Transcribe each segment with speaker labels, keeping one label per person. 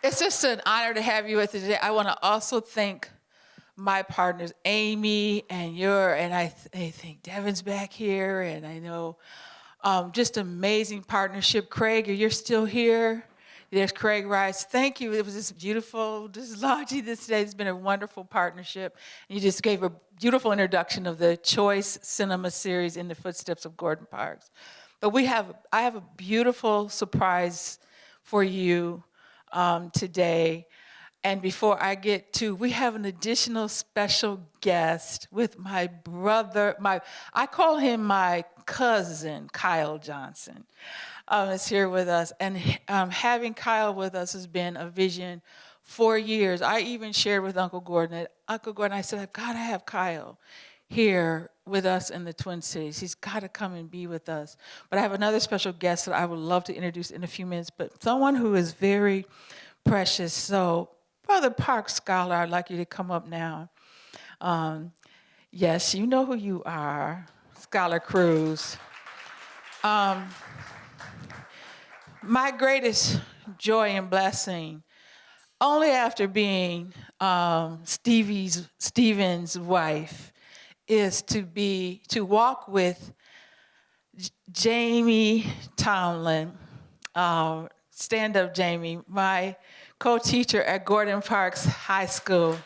Speaker 1: It's just an honor to have you with us today. I want to also thank my partners, Amy and your, and I, th I think Devin's back here, and I know um, just amazing partnership. Craig, you're still here. There's Craig Rice. Thank you. It was just beautiful. This is this day. It's been a wonderful partnership. You just gave a beautiful introduction of the Choice Cinema series in the footsteps of Gordon Parks. But we have, I have a beautiful surprise for you um, today. And before I get to, we have an additional special guest with my brother, my, I call him my cousin, Kyle Johnson um, is here with us. And um, having Kyle with us has been a vision for years. I even shared with Uncle Gordon Uncle Gordon, I said, I've got to have Kyle here with us in the Twin Cities. He's got to come and be with us. But I have another special guest that I would love to introduce in a few minutes, but someone who is very precious. So Brother Park Scholar, I'd like you to come up now. Um, yes, you know who you are, Scholar Cruz. Um, my greatest joy and blessing, only after being um, Stevie's, Stephen's wife, is to be, to walk with Jamie Tomlin, uh, stand up Jamie, my co-teacher at Gordon Parks High School.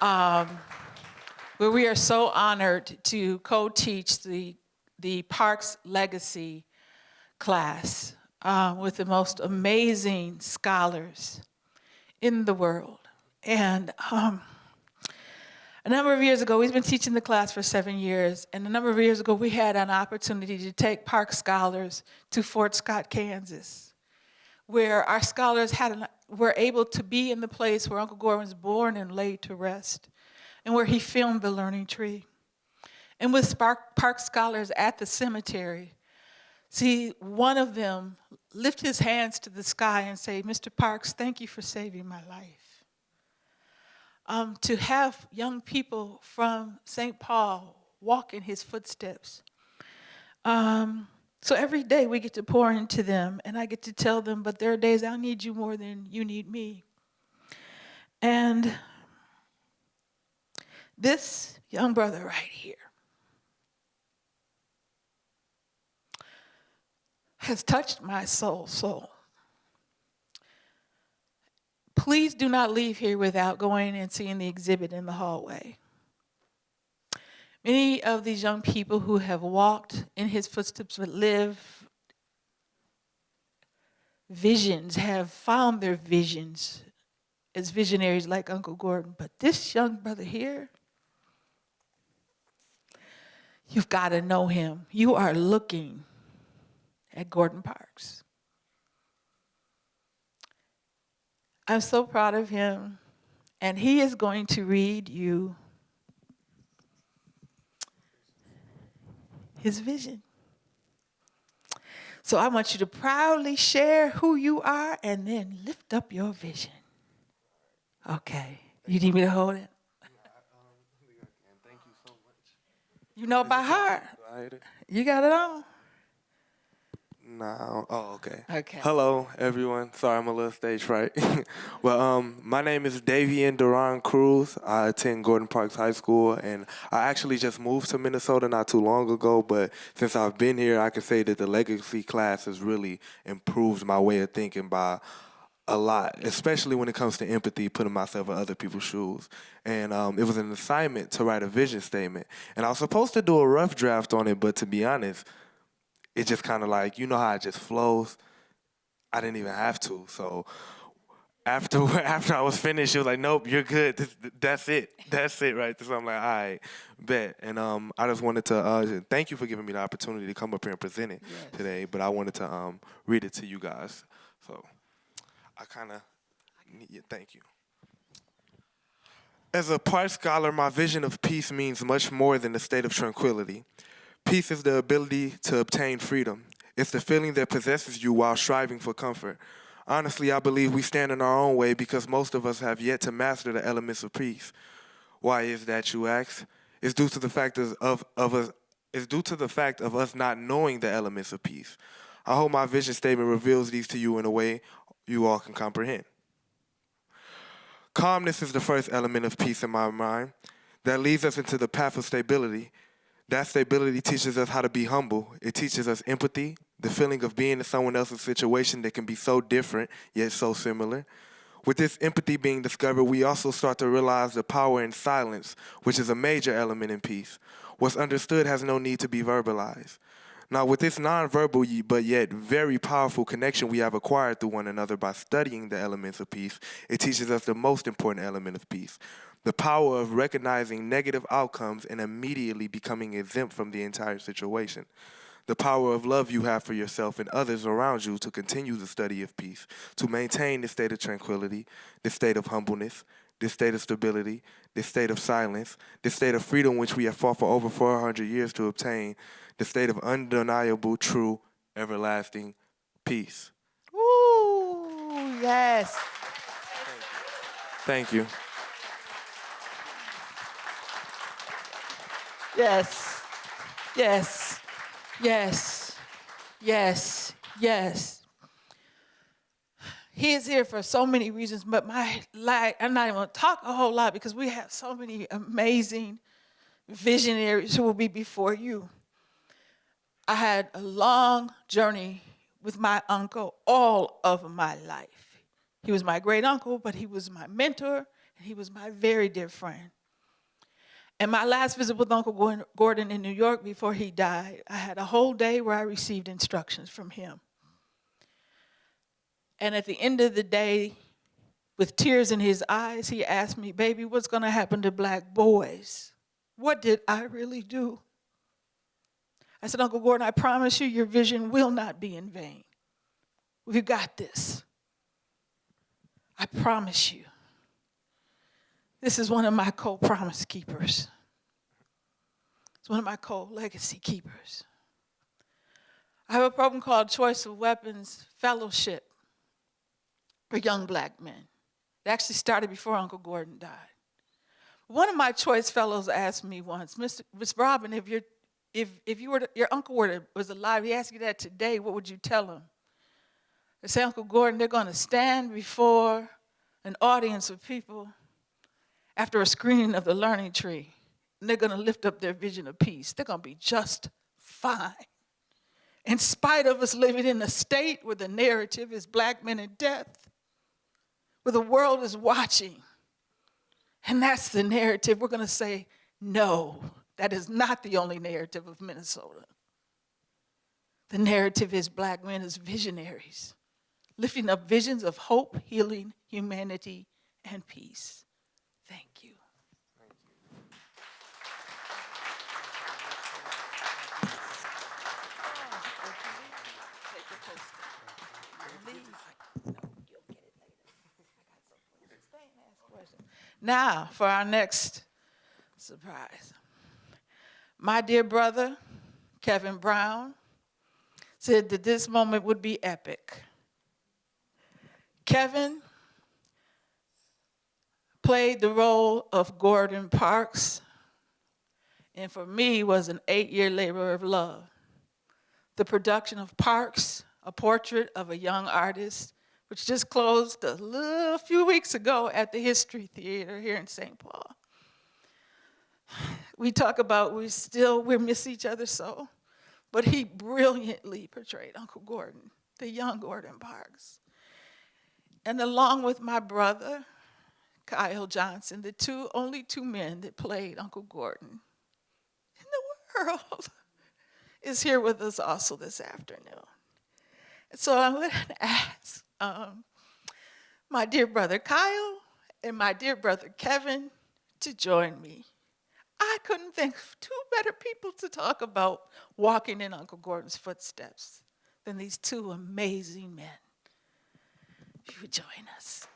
Speaker 1: Um, where we are so honored to co-teach the, the Parks Legacy class uh, with the most amazing scholars in the world. And um, a number of years ago, we've been teaching the class for seven years, and a number of years ago, we had an opportunity to take Park Scholars to Fort Scott, Kansas, where our scholars had an, were able to be in the place where Uncle Gordon was born and laid to rest, and where he filmed The Learning Tree. And with Spark, Park Scholars at the cemetery, See, one of them lift his hands to the sky and say, Mr. Parks, thank you for saving my life. Um, to have young people from St. Paul walk in his footsteps. Um, so every day we get to pour into them and I get to tell them, but there are days I need you more than you need me. And this young brother right here, has touched my soul so. Please do not leave here without going and seeing the exhibit in the hallway. Many of these young people who have walked in his footsteps but live visions have found their visions as visionaries like Uncle Gordon. But this young brother here, you've got to know him. You are looking at Gordon Parks. I'm so proud of him, and he is going to read you his vision. So I want you to proudly share who you are and then lift up your vision. Okay. You need me to hold it? You know by heart. You got it on.
Speaker 2: No. Oh, okay.
Speaker 1: Okay.
Speaker 2: Hello, everyone. Sorry, I'm a little stage fright. well, um, my name is Davian Duran Cruz. I attend Gordon Parks High School, and I actually just moved to Minnesota not too long ago. But since I've been here, I can say that the legacy class has really improved my way of thinking by a lot, especially when it comes to empathy, putting myself in other people's shoes. And um, it was an assignment to write a vision statement. And I was supposed to do a rough draft on it, but to be honest, it just kind of like, you know how it just flows? I didn't even have to. So after after I was finished, she was like, "Nope, you're good. This, that's it. That's it, right?" So I'm like, "All right, bet." And um, I just wanted to uh, thank you for giving me the opportunity to come up here and present it yes. today. But I wanted to um, read it to you guys. So I kind of yeah, thank you. As a part scholar, my vision of peace means much more than a state of tranquility. Peace is the ability to obtain freedom. It's the feeling that possesses you while striving for comfort. Honestly, I believe we stand in our own way because most of us have yet to master the elements of peace. Why is that, you ask? It's due to the fact of, of, us, it's due to the fact of us not knowing the elements of peace. I hope my vision statement reveals these to you in a way you all can comprehend. Calmness is the first element of peace in my mind that leads us into the path of stability. That stability teaches us how to be humble. It teaches us empathy, the feeling of being in someone else's situation that can be so different yet so similar. With this empathy being discovered, we also start to realize the power in silence, which is a major element in peace. What's understood has no need to be verbalized. Now, with this nonverbal but yet very powerful connection we have acquired through one another by studying the elements of peace, it teaches us the most important element of peace the power of recognizing negative outcomes and immediately becoming exempt from the entire situation. The power of love you have for yourself and others around you to continue the study of peace, to maintain the state of tranquility, the state of humbleness, this state of stability, this state of silence, this state of freedom which we have fought for over 400 years to obtain, the state of undeniable, true, everlasting peace.
Speaker 1: Ooh, yes.
Speaker 2: Thank you.
Speaker 1: Yes. Yes. Yes. Yes. Yes. He is here for so many reasons, but my life, I'm not even to talk a whole lot because we have so many amazing visionaries who will be before you. I had a long journey with my uncle all of my life. He was my great uncle, but he was my mentor and he was my very dear friend. And my last visit with Uncle Gordon- in New York before he died, I had a whole day where I received instructions from him. And at the end of the day, with tears in his eyes, he asked me, Baby, what's going to happen to black boys? What did I really do? I said, Uncle Gordon, I promise you, your vision will not be in vain. We've got this. I promise you. This is one of my co promise keepers. It's one of my co legacy keepers. I have a program called Choice of Weapons Fellowship for young black men. It actually started before Uncle Gordon died. One of my choice fellows asked me once, Mr. Miss Robin, if, you if, if you were to, your uncle were to, was alive, he asked you that today, what would you tell him? I say, Uncle Gordon, they're going to stand before an audience of people after a screening of the learning tree, and they're going to lift up their vision of peace. They're going to be just fine. In spite of us living in a state where the narrative is black men and death, where the world is watching, and that's the narrative, we're going to say, no, that is not the only narrative of Minnesota. The narrative is black men as visionaries, lifting up visions of hope, healing, humanity, and peace. Thank you. Now, for our next surprise. My dear brother, Kevin Brown, said that this moment would be epic. Kevin played the role of Gordon Parks, and for me was an eight-year labor of love. The production of Parks, a portrait of a young artist, which just closed a little few weeks ago at the History Theater here in St. Paul. We talk about we still we miss each other so, but he brilliantly portrayed Uncle Gordon, the young Gordon Parks. And along with my brother, Kyle Johnson, the two only two men that played Uncle Gordon in the world, is here with us also this afternoon. So I'm going to ask um, my dear brother Kyle and my dear brother Kevin to join me. I couldn't think of two better people to talk about walking in Uncle Gordon's footsteps than these two amazing men. If you would join us.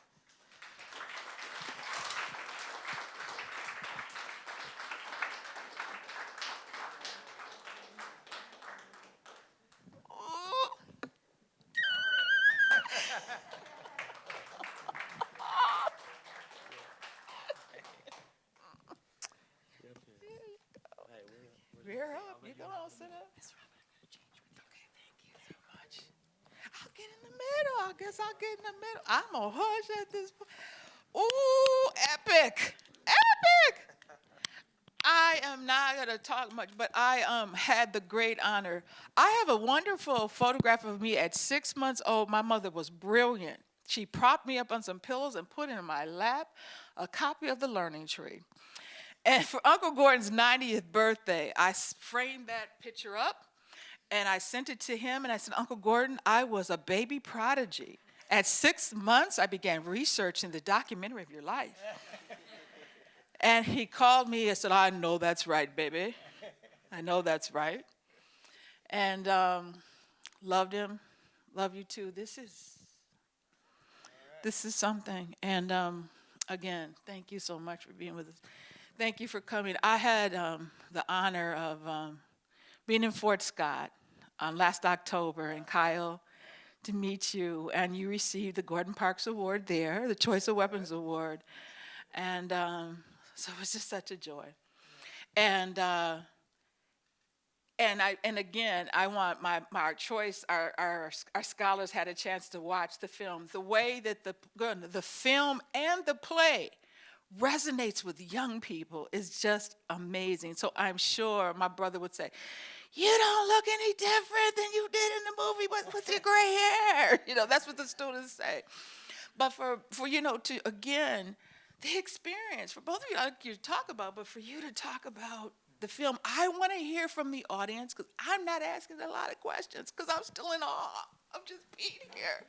Speaker 1: Guess I'll get in the middle. I'm a hush at this point. Ooh, epic, epic. I am not going to talk much, but I um, had the great honor. I have a wonderful photograph of me at six months old. My mother was brilliant. She propped me up on some pillows and put in my lap a copy of The Learning Tree. And for Uncle Gordon's 90th birthday, I framed that picture up and I sent it to him and I said, Uncle Gordon, I was a baby prodigy. At six months, I began researching the documentary of your life. And he called me and said, I know that's right, baby. I know that's right. And um, loved him. Love you too. This is this is something. And um, again, thank you so much for being with us. Thank you for coming. I had um, the honor of um, being in Fort Scott um, last October, and Kyle, to meet you, and you received the Gordon Parks Award there, the Choice of Weapons Award, and um, so it was just such a joy. And uh, and I and again, I want my, my our choice, our, our our scholars had a chance to watch the film. The way that the the film and the play resonates with young people is just amazing. So I'm sure my brother would say, "You don't look any different than you did in the movie with, with your gray hair." You know, that's what the students say. But for for you know to again the experience for both of you, like you talk about, but for you to talk about the film, I want to hear from the audience because I'm not asking a lot of questions because I'm still in awe of just being here.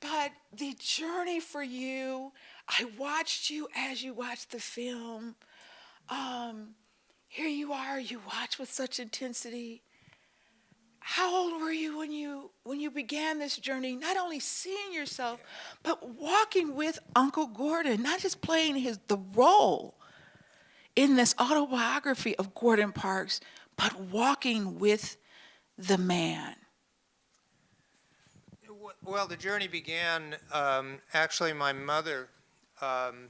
Speaker 1: But the journey for you, I watched you as you watched the film. Um, here you are, you watch with such intensity. How old were you when you when you began this journey? Not only seeing yourself, but walking with Uncle Gordon, not just playing his the role in this autobiography of Gordon Parks, but walking with the man.
Speaker 3: Well, the journey began, um, actually, my mother, um,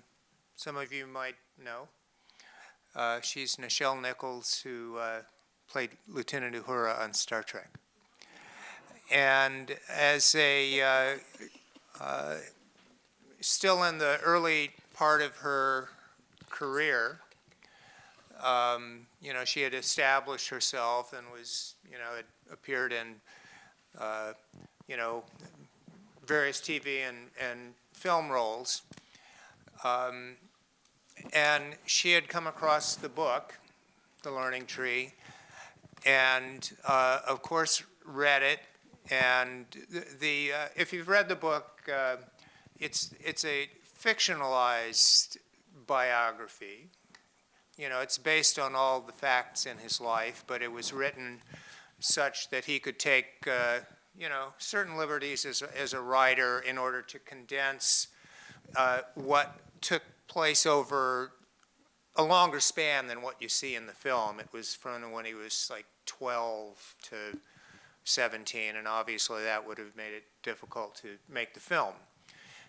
Speaker 3: some of you might know. Uh, she's Nichelle Nichols, who uh, played Lieutenant Uhura on Star Trek. And as a, uh, uh, still in the early part of her career, um, you know, she had established herself and was, you know, had appeared in, uh, you know, various TV and, and film roles. Um, and she had come across the book, The Learning Tree, and uh, of course read it. And the, the uh, if you've read the book, uh, it's it's a fictionalized biography. You know, it's based on all the facts in his life, but it was written such that he could take uh, you know, certain liberties as a, as a writer in order to condense uh, what took place over a longer span than what you see in the film. It was from when he was like 12 to 17, and obviously that would have made it difficult to make the film.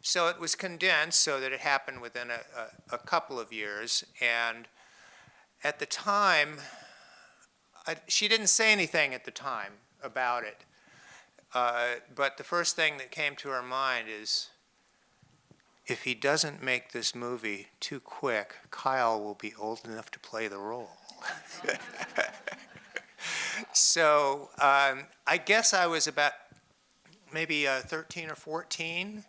Speaker 3: So it was condensed so that it happened within a, a, a couple of years, and at the time, I, she didn't say anything at the time about it. Uh, but the first thing that came to her mind is if he doesn't make this movie too quick, Kyle will be old enough to play the role. so um, I guess I was about maybe uh, 13 or 14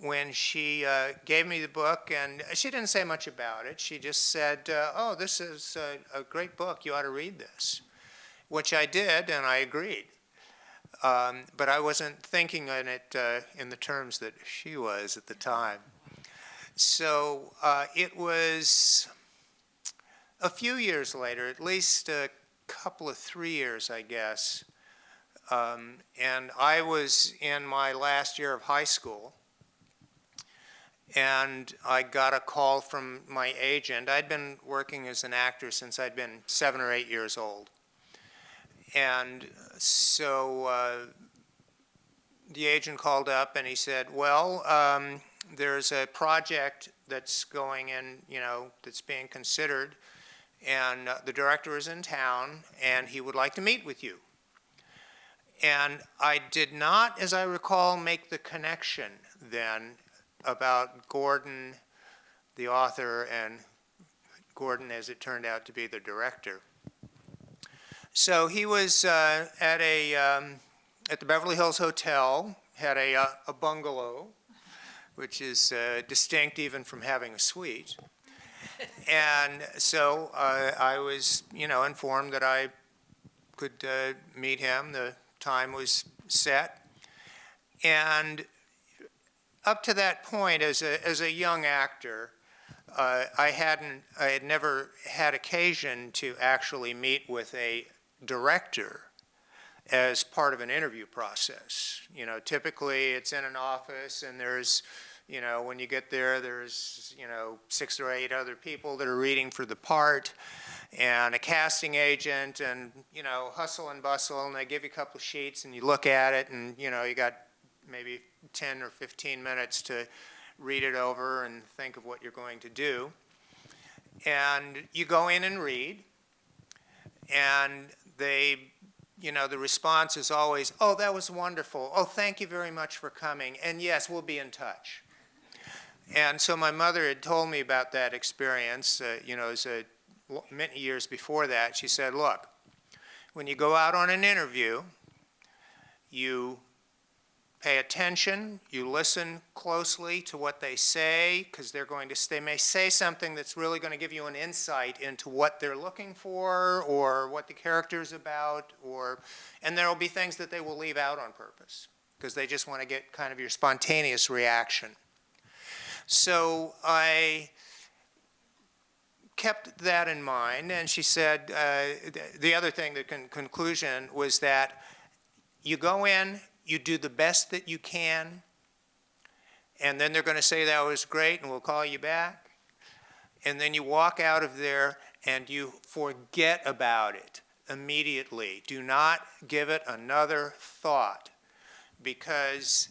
Speaker 3: when she uh, gave me the book, and she didn't say much about it. She just said, uh, Oh, this is a, a great book. You ought to read this, which I did, and I agreed. Um, but I wasn't thinking in it uh, in the terms that she was at the time. So uh, it was a few years later, at least a couple of three years, I guess, um, and I was in my last year of high school, and I got a call from my agent. I'd been working as an actor since I'd been seven or eight years old. And so uh, the agent called up and he said, well, um, there's a project that's going in, you know, that's being considered, and uh, the director is in town, and he would like to meet with you. And I did not, as I recall, make the connection then about Gordon, the author, and Gordon, as it turned out to be the director. So he was uh, at a um, at the Beverly Hills Hotel, had a, uh, a bungalow, which is uh, distinct even from having a suite. And so uh, I was, you know, informed that I could uh, meet him. The time was set. And up to that point, as a, as a young actor, uh, I hadn't, I had never had occasion to actually meet with a director as part of an interview process. You know, typically it's in an office and there's, you know, when you get there, there's, you know, six or eight other people that are reading for the part and a casting agent and, you know, hustle and bustle and they give you a couple of sheets and you look at it and, you know, you got maybe 10 or 15 minutes to read it over and think of what you're going to do. And you go in and read and they you know, the response is always, oh, that was wonderful. Oh, thank you very much for coming. And yes, we'll be in touch. And so my mother had told me about that experience, uh, you know, a, many years before that. She said, look, when you go out on an interview, you pay attention, you listen closely to what they say, because they're going to, they may say something that's really going to give you an insight into what they're looking for, or what the character's about, or, and there will be things that they will leave out on purpose, because they just want to get kind of your spontaneous reaction. So I kept that in mind, and she said, uh, the other thing, the con conclusion was that you go in, you do the best that you can, and then they're going to say that was great and we'll call you back. And then you walk out of there and you forget about it immediately. Do not give it another thought because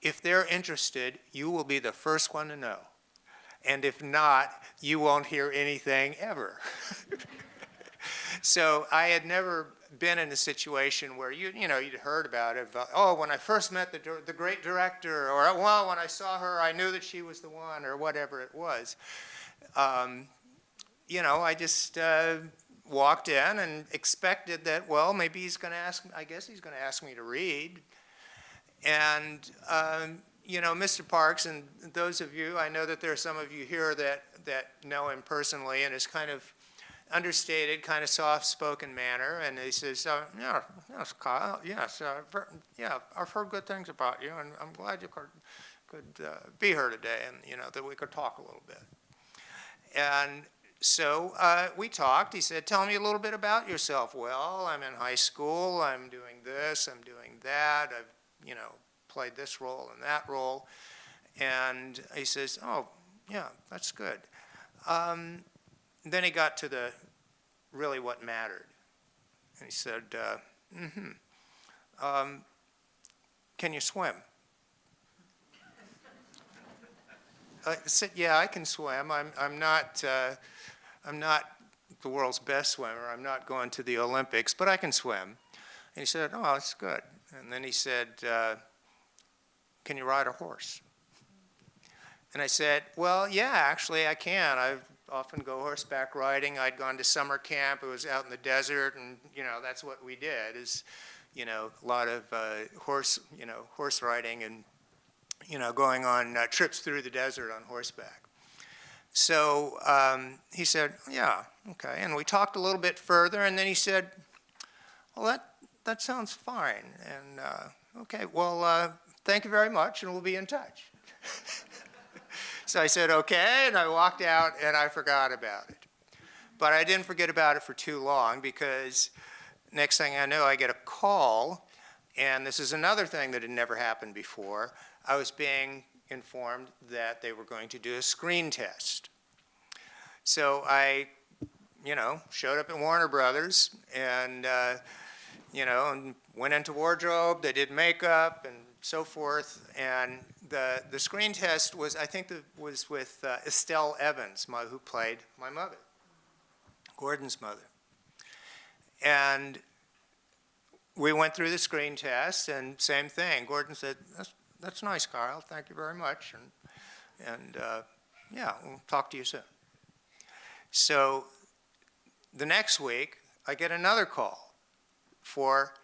Speaker 3: if they're interested, you will be the first one to know. And if not, you won't hear anything ever. so I had never been in a situation where you you know you'd heard about it. But, oh, when I first met the the great director, or well, when I saw her, I knew that she was the one, or whatever it was. Um, you know, I just uh, walked in and expected that. Well, maybe he's going to ask. I guess he's going to ask me to read. And um, you know, Mr. Parks, and those of you, I know that there are some of you here that that know him personally, and is kind of understated, kind of soft-spoken manner, and he says, uh, "Yeah, yes, Kyle, yes, uh, yeah, I've heard good things about you, and I'm glad you could could uh, be here today, and you know that we could talk a little bit." And so uh, we talked. He said, "Tell me a little bit about yourself." Well, I'm in high school. I'm doing this. I'm doing that. I've you know played this role and that role, and he says, "Oh, yeah, that's good." Um, then he got to the really what mattered. And he said, uh, mm-hmm, um, can you swim? I said, yeah, I can swim. I'm, I'm not, uh, I'm not the world's best swimmer. I'm not going to the Olympics, but I can swim. And he said, oh, that's good. And then he said, uh, can you ride a horse? And I said, well, yeah, actually I can. I've often go horseback riding. I'd gone to summer camp. It was out in the desert, and you know that's what we did. Is you know a lot of uh, horse you know horse riding and you know going on uh, trips through the desert on horseback. So um, he said, "Yeah, okay." And we talked a little bit further, and then he said, "Well, that that sounds fine." And uh, okay, well, uh, thank you very much, and we'll be in touch. So I said, okay, and I walked out and I forgot about it. But I didn't forget about it for too long because next thing I know, I get a call, and this is another thing that had never happened before. I was being informed that they were going to do a screen test. So I, you know, showed up at Warner Brothers and, uh, you know, and went into wardrobe. They did makeup and so forth. And the, the screen test was, I think, the, was with uh, Estelle Evans, my, who played my mother, Gordon's mother. And we went through the screen test, and same thing. Gordon said, "That's that's nice, Carl. Thank you very much." And and uh, yeah, we'll talk to you soon. So the next week, I get another call for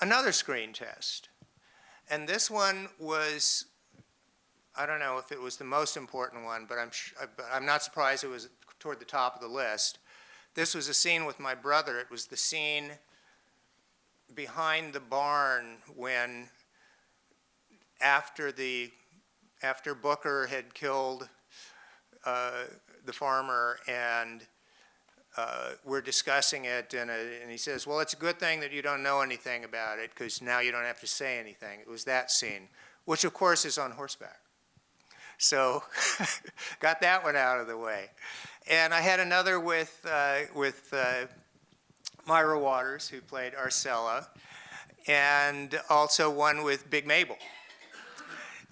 Speaker 3: another screen test, and this one was. I don't know if it was the most important one, but I'm, I'm not surprised it was toward the top of the list. This was a scene with my brother. It was the scene behind the barn when after the after Booker had killed uh, the farmer and uh, we're discussing it and, uh, and he says, well, it's a good thing that you don't know anything about it because now you don't have to say anything. It was that scene, which of course is on horseback. So got that one out of the way. And I had another with, uh, with uh, Mira Waters, who played Arcella, and also one with Big Mabel.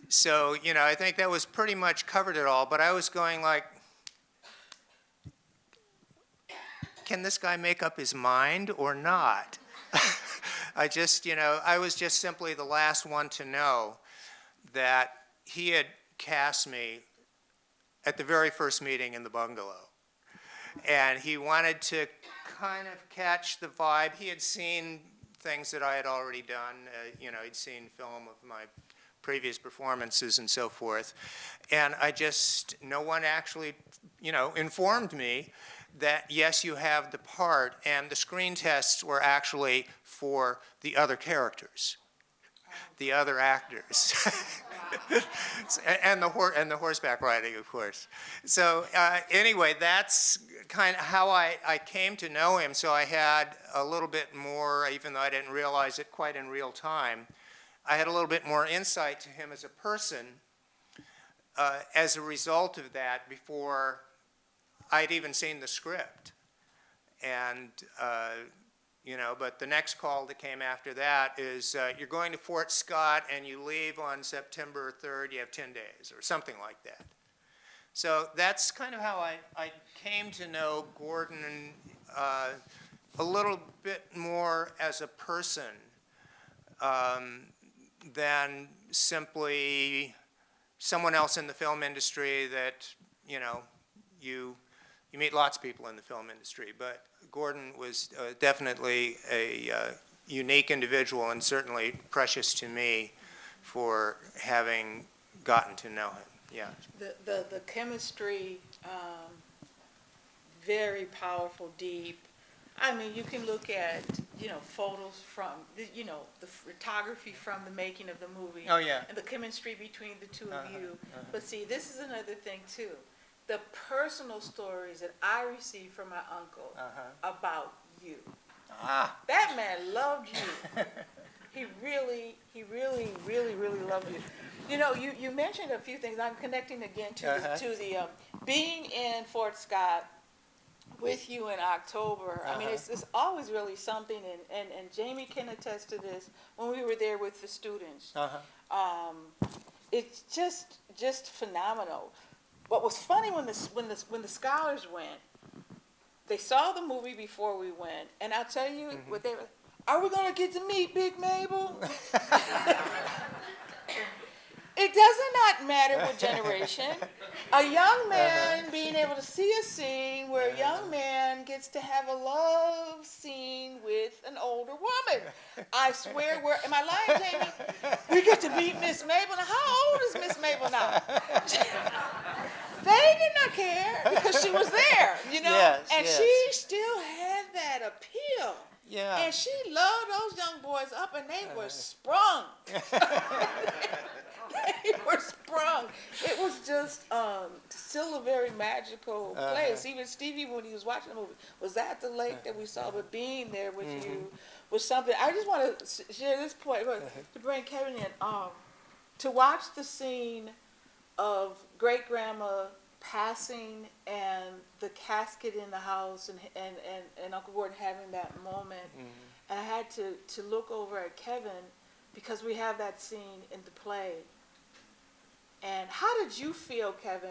Speaker 3: So, you know, I think that was pretty much covered it all, but I was going like, can this guy make up his mind or not? I just, you know, I was just simply the last one to know that he had cast me at the very first meeting in the bungalow. And he wanted to kind of catch the vibe. He had seen things that I had already done. Uh, you know, he'd seen film of my previous performances and so forth. And I just, no one actually, you know, informed me that yes, you have the part, and the screen tests were actually for the other characters, the other actors. and the and the horseback riding, of course. So uh, anyway, that's kind of how I, I came to know him. So I had a little bit more, even though I didn't realize it quite in real time. I had a little bit more insight to him as a person uh, as a result of that before I'd even seen the script. And uh, you know, but the next call that came after that is uh, you're going to Fort Scott and you leave on September 3rd, you have 10 days or something like that. So that's kind of how I, I came to know Gordon uh, a little bit more as a person um, than simply someone else in the film industry that, you know, you, you meet lots of people in the film industry, but Gordon was uh, definitely a uh, unique individual and certainly precious to me for having gotten to know him. Yeah.
Speaker 1: The, the, the chemistry, um, very powerful, deep. I mean, you can look at, you know, photos from, the- you know, the photography from the making of the movie.
Speaker 3: Oh, yeah.
Speaker 1: And the chemistry between the two of
Speaker 3: Uh-huh,
Speaker 1: you. But see, this is another thing too. The personal stories that I received from my uncle
Speaker 3: Uh-huh.
Speaker 1: about you.
Speaker 3: Ah,
Speaker 1: That man loved you. He really, he really, really, really loved you. You know, you, you mentioned a few things. I'm connecting again to the,
Speaker 3: Uh-huh.
Speaker 1: to the um, being in Fort Scott with you in October. I mean,
Speaker 3: Uh-huh.
Speaker 1: it's, it's always really something, and, and, and Jamie can attest to this when we were there with the students.
Speaker 3: uh-huh.
Speaker 1: Um, it's just just phenomenal. What was funny when the when the when the scholars went, they saw the movie before we went, and I'll tell you
Speaker 3: Mm-hmm.
Speaker 1: what they were. Are we gonna get to meet Big Mabel? it does not matter what generation. A young man being able to see a scene where a young man gets to have a love scene with an older woman. I swear, we're, am I lying, Jamie? We get to meet Miss Mabel. Now, how old is Miss Mabel now? they did not care because she was there, you know?
Speaker 3: Yes,
Speaker 1: and
Speaker 3: yes.
Speaker 1: she still had that appeal.
Speaker 3: Yeah.
Speaker 1: And she loved those young boys up, and they were uh-huh. sprung. they were sprung. It was just um, still a very magical uh-huh. place. Even Stevie, when he was watching the movie, was at the lake that we saw, uh-huh. but being there with mm-hmm. you was something. I just want to share this point but uh-huh. to bring Kevin in. Um, to watch the scene of great grandma passing and the casket in the house and, and, and, and Uncle Gordon having that moment. Mm-hmm. And I had to, to look over at Kevin because we have that scene in the play. And how did you feel, Kevin,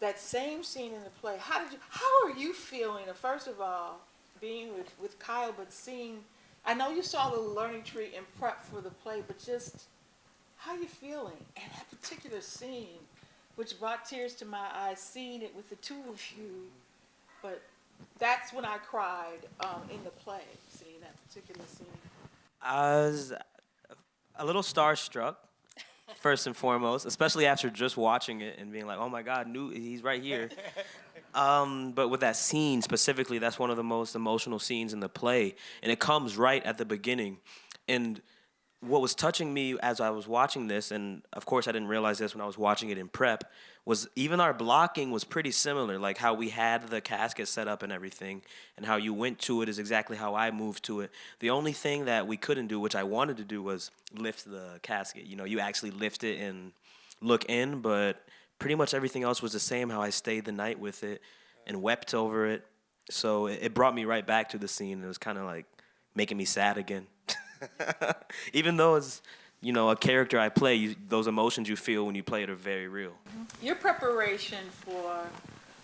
Speaker 1: that same scene in the play? How did you, how are you feeling, uh, first of all, being with, with Kyle, but seeing, I know you saw the learning tree in prep for the play, but just how are you feeling? And that particular scene, which brought tears to my eyes, seeing it with the two of you. But that's when I cried um, in the play, seeing that particular scene.
Speaker 4: I was a little starstruck, first and foremost, especially after just watching it and being like, "Oh my God, new, he's right here." um, but with that scene specifically, that's one of the most emotional scenes in the play, and it comes right at the beginning. And what was touching me as I was watching this, and of course I didn't realize this when I was watching it in prep, was even our blocking was pretty similar. Like how we had the casket set up and everything, and how you went to it is exactly how I moved to it. The only thing that we couldn't do, which I wanted to do, was lift the casket. You know, you actually lift it and look in, but pretty much everything else was the same. How I stayed the night with it and wept over it. So it, brought me right back to the scene. It was kind of like making me sad again. Even though it's you know a character I play, you, those emotions you feel when you play it are very real.
Speaker 1: Your preparation for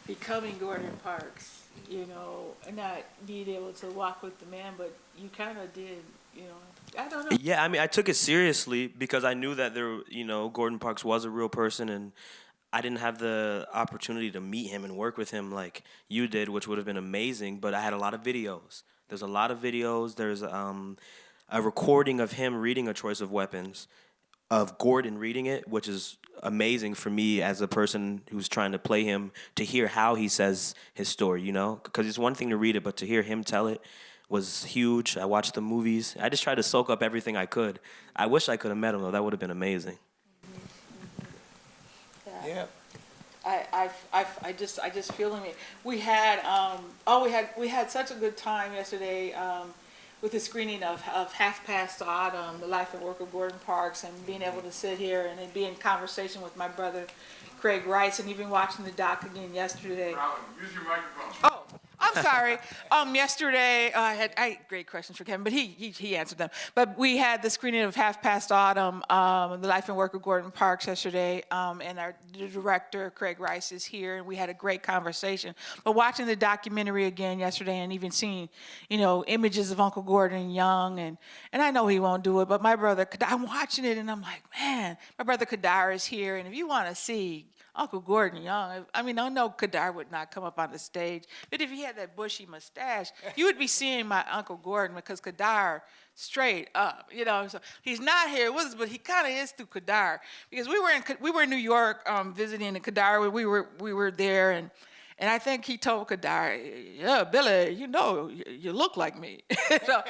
Speaker 1: becoming Gordon Parks, you know, not being able to walk with the man, but you kind of did, you know. I don't know.
Speaker 4: Yeah, I mean, I took it seriously because I knew that there, you know, Gordon Parks was a real person, and I didn't have the opportunity to meet him and work with him like you did, which would have been amazing. But I had a lot of videos. There's a lot of videos. There's um, a recording of him reading A Choice of Weapons, of Gordon reading it, which is amazing for me as a person who's trying to play him to hear how he says his story, you know? Because it's one thing to read it, but to hear him tell it was huge. I watched the movies. I just tried to soak up everything I could. I wish I could have met him, though. That would have been amazing.
Speaker 3: Yeah.
Speaker 1: I, I, I, I just, I just feeling it. We had, um, oh, we had, we had such a good time yesterday, um, with the screening of, of Half Past Autumn, the life and work of Gordon Parks, and being able to sit here and be in conversation with my brother Craig Rice, and even watching the doc again yesterday.
Speaker 5: Use your microphone.
Speaker 1: Oh, I'm sorry. Um, yesterday, uh, I had I great questions for Kevin, but he, he, he answered them. But we had the screening of Half Past Autumn, um, the life and work of Gordon Parks yesterday, um, and our director, Craig Rice, is here, and we had a great conversation. But watching the documentary again yesterday and even seeing, you know, images of Uncle Gordon young, and, and I know he won't do it, but my brother, I'm watching it, and I'm like, man, my brother Kadar is here, and if you want to see Uncle Gordon Young. I mean, I know Kadar would not come up on the stage, but if he had that bushy mustache, you would be seeing my Uncle Gordon because Kadar straight up, you know. So he's not here with us, but he kind of is through Kadar because we were in we were in New York um, visiting the Kadar. We were we were there and. And I think he told Kadar, yeah, Billy, you know, you, you look like me. so,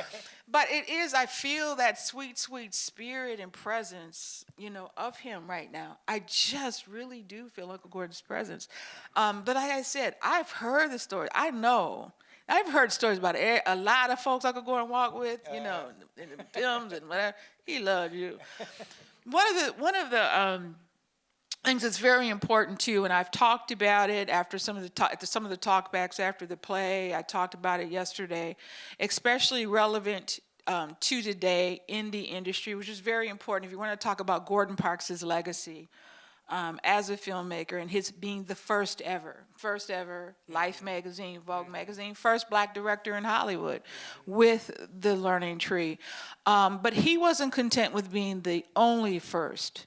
Speaker 1: but it is, I feel that sweet, sweet spirit and presence, you know, of him right now. I just really do feel Uncle Gordon's presence. Um, but like I said, I've heard the story. I know. I've heard stories about a, a lot of folks Uncle Gordon walk with, you know, in the films and whatever. He loved you. One of the, one of the, um, things that's very important too, and I've talked about it after some of the talk, some of the talkbacks after the play. I talked about it yesterday, especially relevant um, to today in the industry, which is very important. If you want to talk about Gordon Parks' legacy um, as a filmmaker and his being the first ever, first ever Life magazine, Vogue magazine, first black director in Hollywood with the Learning Tree. Um, but he wasn't content with being the only first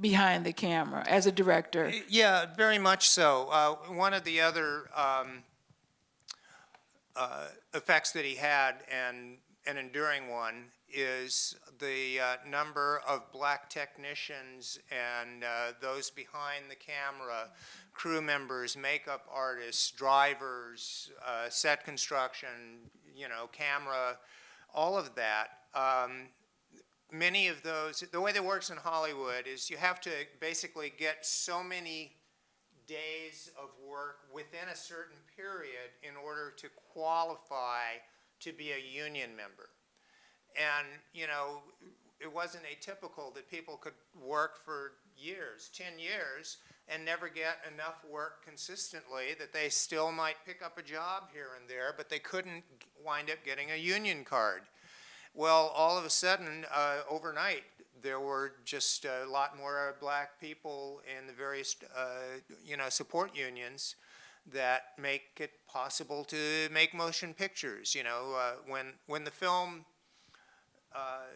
Speaker 1: behind the camera as a director.
Speaker 3: Yeah, very much so. Uh, one of the other um, uh, effects that he had, and an enduring one, is the uh, number of black technicians and uh, those behind the camera, crew members, makeup artists, drivers, uh, set construction, you know, camera, all of that. Um, many of those, the way that works in Hollywood is you have to basically get so many days of work within a certain period in order to qualify to be a union member. And, you know, it wasn't atypical that people could work for years, 10 years, and never get enough work consistently that they still might pick up a job here and there, but they couldn't wind up getting a union card. Well, all of a sudden, uh, overnight, there were just a lot more black people in the various, uh, you know, support unions that make it possible to make motion pictures. You know, uh, when when the film uh,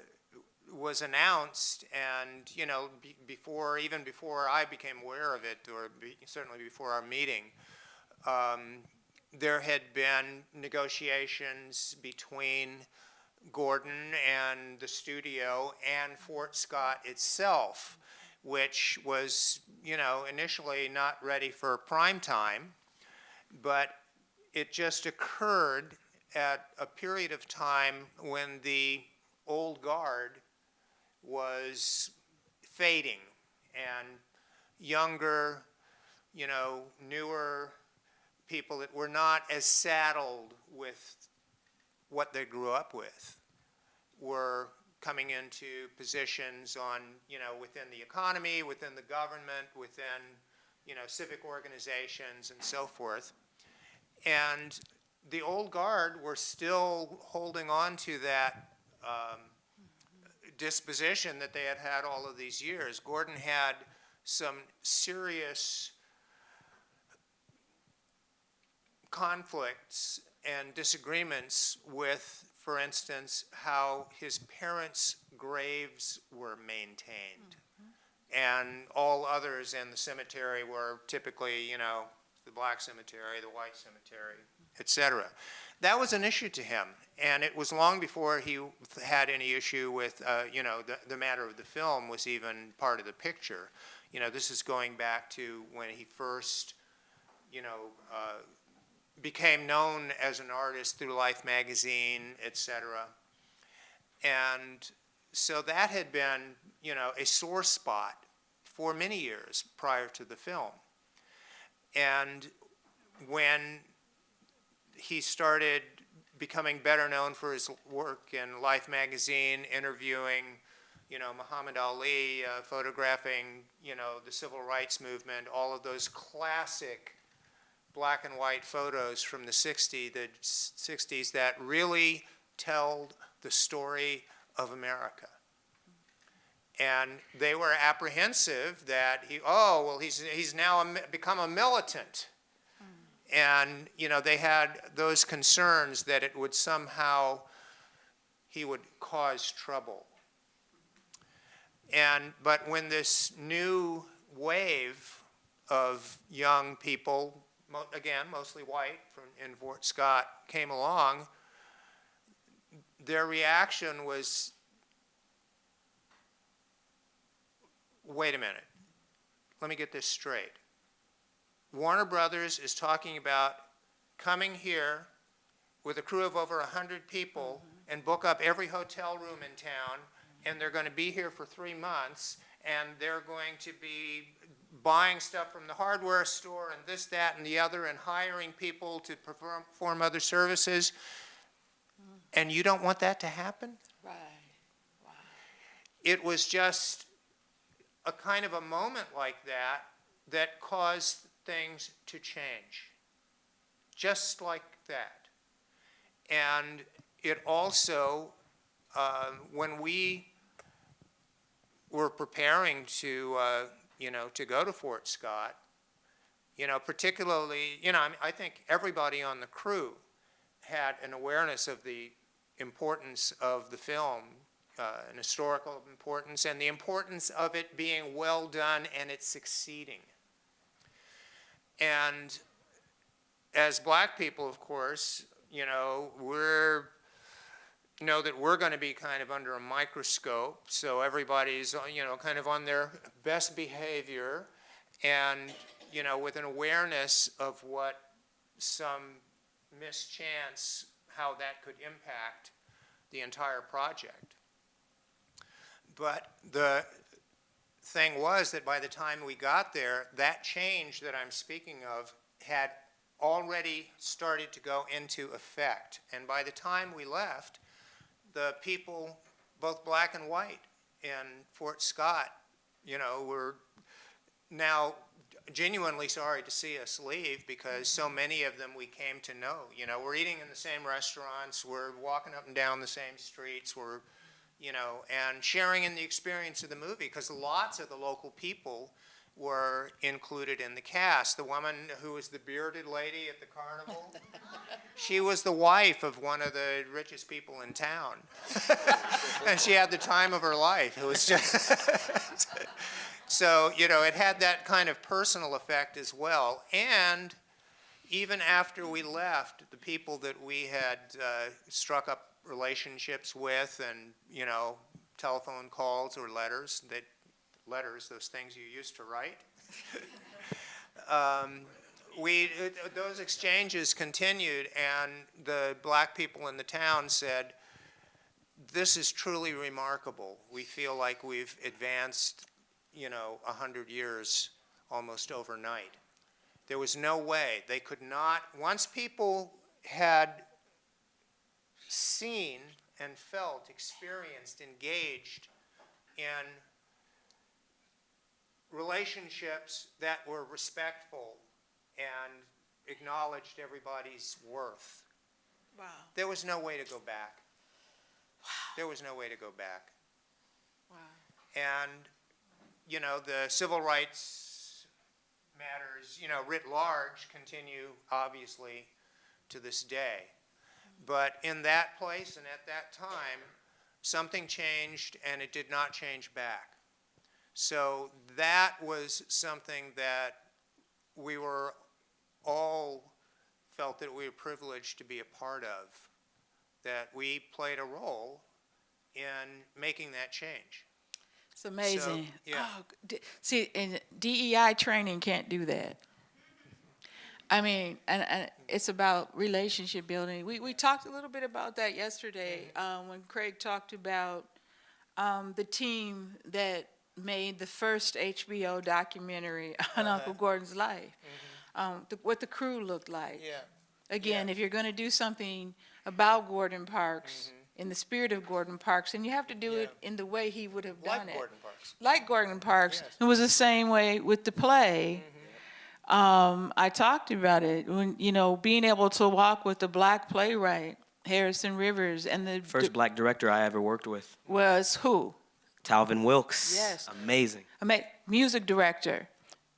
Speaker 3: was announced, and you know, be, before even before I became aware of it, or be, certainly before our meeting, um, there had been negotiations between Gordon and the studio and Fort Scott itself, which was, you know, initially not ready for prime time, but it just occurred at a period of time when the old guard was fading and younger, you know, newer people that were not as saddled with what they grew up with were coming into positions on, you know, within the economy, within the government, within, you know, civic organizations and so forth. And the old guard were still holding on to that um, disposition that they had had all of these years. Gordon had some serious conflicts and disagreements with, for instance, how his parents' graves were maintained. And all others in the cemetery were typically, you know, the black cemetery, the white cemetery, et cetera. That was an issue to him, and it was long before he had any issue with, uh, you know, the, the matter of the film was even part of the picture. You know, this is going back to when he first, you know, uh, became known as an artist through Life magazine, et cetera. And so that had been, you know, a sore spot for many years prior to the film. And when he started becoming better known for his work in Life magazine, interviewing, you know, Muhammad Ali, uh, photographing, you know, the civil rights movement, all of those classic black and white photos from the 60s, the 60s that really tell the story of America. And they were apprehensive that he, oh, well, he's, he's now a, become a militant. And, you know, they had those concerns that it would somehow, he would cause trouble. And, but when this new wave of young people, mo again, mostly white from, in Fort Scott, came along, their reaction was, wait a minute, let me get this straight. Warner Brothers is talking about coming here with a crew of over 100 people mm-hmm. and book up every hotel room in town, and they're going to be here for three months, and they're going to be buying stuff from the hardware store and this, that, and the other, and hiring people to perform, perform other services, and you don't want that to happen?
Speaker 1: Right.
Speaker 3: It was just a kind of a moment like that that caused things to change, just like that. And it also, uh, when we were preparing to, uh, you know, to go to Fort Scott, you know, particularly, you know, I, mean, I think everybody on the crew had an awareness of the importance of the film, uh, an historical importance, and the importance of it being well done and it succeeding. And as black people, of course, you know, we're know that we're going to be kind of under a microscope, so everybody's, uh, you know, kind of on their best behavior and, you know, with an awareness of what some mischance, how that could impact the entire project. But the thing was that by the time we got there, that change that I'm speaking of had already started to go into effect. And by the time we left, the people, both black and white, in Fort Scott, you know, were now genuinely sorry to see us leave because so many of them we came to know. You know, we're eating in the same restaurants, we're walking up and down the same streets, we're, you know, and sharing in the experience of the movie because lots of the local people were included in the cast. The woman who was the bearded lady at the carnival, she was the wife of one of the richest people in town. and she had the time of her life. It was just. so, you know, it had that kind of personal effect as well. And even after we left, the people that we had uh, struck up relationships with and, you know, telephone calls or letters, that letters, those things you used to write. um, we, those exchanges continued, and the black people in the town said, this is truly remarkable. We feel like we've advanced, you know, a hundred years almost overnight. There was no way. They could not, once people had seen and felt, experienced, engaged in relationships that were respectful and acknowledged everybody's worth,
Speaker 1: Wow.
Speaker 3: there was no way to go back. Wow. There was no way to go back.
Speaker 1: Wow.
Speaker 3: And, you know, the civil rights matters, you know, writ large continue, obviously, to this day. But in that place and at that time, something changed and it did not change back. So that was something that we were all felt that we were privileged to be a part of, that we played a role in making that change.
Speaker 1: It's amazing.
Speaker 3: yeah.
Speaker 1: Oh, see, and DEI training can't do that. I mean, and, and it's about relationship building. We, we talked a little bit about that yesterday um, when Craig talked about um, the team that made the first HBO documentary on Uncle Gordon's life, um, the, what the crew looked like.
Speaker 3: Yeah.
Speaker 1: Again, if you're going to do something about Gordon Parks, in the spirit of Gordon Parks, and you have to do it in the way he would have done
Speaker 3: Like
Speaker 1: it
Speaker 3: Gordon Parks.
Speaker 1: like Gordon Parks.
Speaker 3: Yes.
Speaker 1: It was the same way with the play. Um, I talked about it when you know being able to walk with the black playwright Harrison Rivers and the
Speaker 4: First black director I ever worked with,
Speaker 1: was who?
Speaker 4: Talvin Wilks.
Speaker 1: Yes.
Speaker 4: Amazing.
Speaker 1: I mean, music director,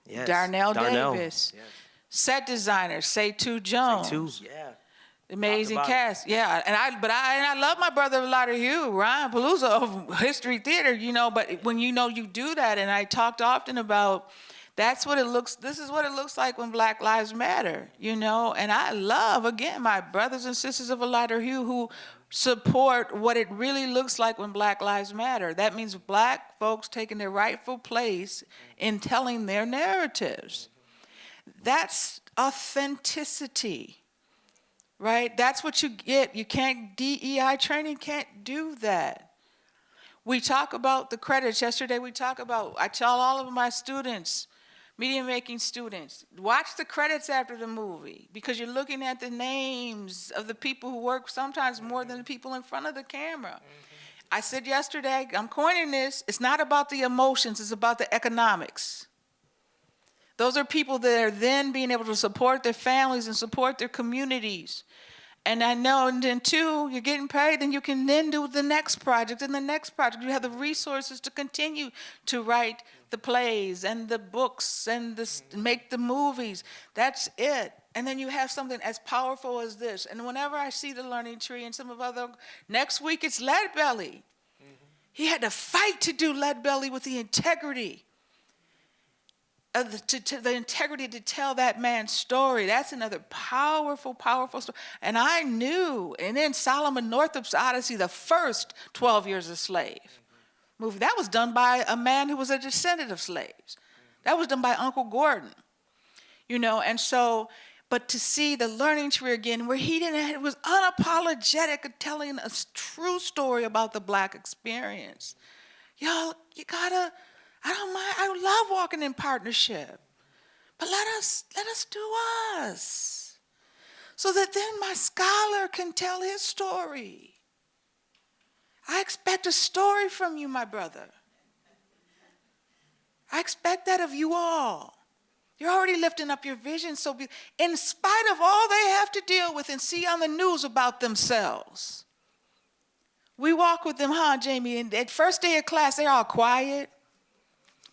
Speaker 4: Yes.
Speaker 1: Darnell Davis.
Speaker 4: Yes.
Speaker 1: set designer Seitu Jones.
Speaker 4: Two. Yeah.
Speaker 1: Amazing cast, yeah. And I, but I, and I love my brother Lotta Hugh, Ron Peluso of History Theater, you know. But when you know you do that, and I talked often about, that's what it looks. This is what it looks like when Black Lives Matter, you know. And I love again my brothers and sisters of a lighter hue who support what it really looks like when Black Lives Matter. That means black folks taking their rightful place in telling their narratives. That's authenticity right? That's what you get. You can't, DEI training can't do that. We talk about the credits. Yesterday we talk about, I tell all of my students, media making students, watch the credits after the movie because you're looking at the names of the people who work sometimes more than the mm-hmm. people in front of the camera. Mm-hmm. I said yesterday, I'm coining this, it's not about the emotions, it's about the economics. Those are people that are then being able to support their families and support their communities. And I know, and then two, you're getting paid, then you can then do the next project and the next project. You have the resources to continue to write the plays and the books and the, s- mm-hmm. make the movies. That's it. And then you have something as powerful as this. And whenever I see the Learning Tree and some of other, next week it's Lead Belly. Mm-hmm. He had to fight to do Lead Belly with the integrity of the, to, to the integrity to tell that man's story. That's another powerful, powerful story. And I knew, and then Solomon Northup's Odyssey, the first 12 Years a Slave movie, that was done by a man who was a descendant of slaves. That was done by Uncle Gordon. You know, and so, but to see the learning tree again, where he didn't, it was unapologetic at telling a true story about the black experience. Y'all, you gotta, I don't mind, I love walking in partnership. But let us, let us do us. So that then my scholar can tell his story. I expect a story from you, my brother. I expect that of you all. You're already lifting up your vision, so be, in spite of all they have to deal with and see on the news about themselves, we walk with them, huh, Jamie? And at first day of class, they're all quiet.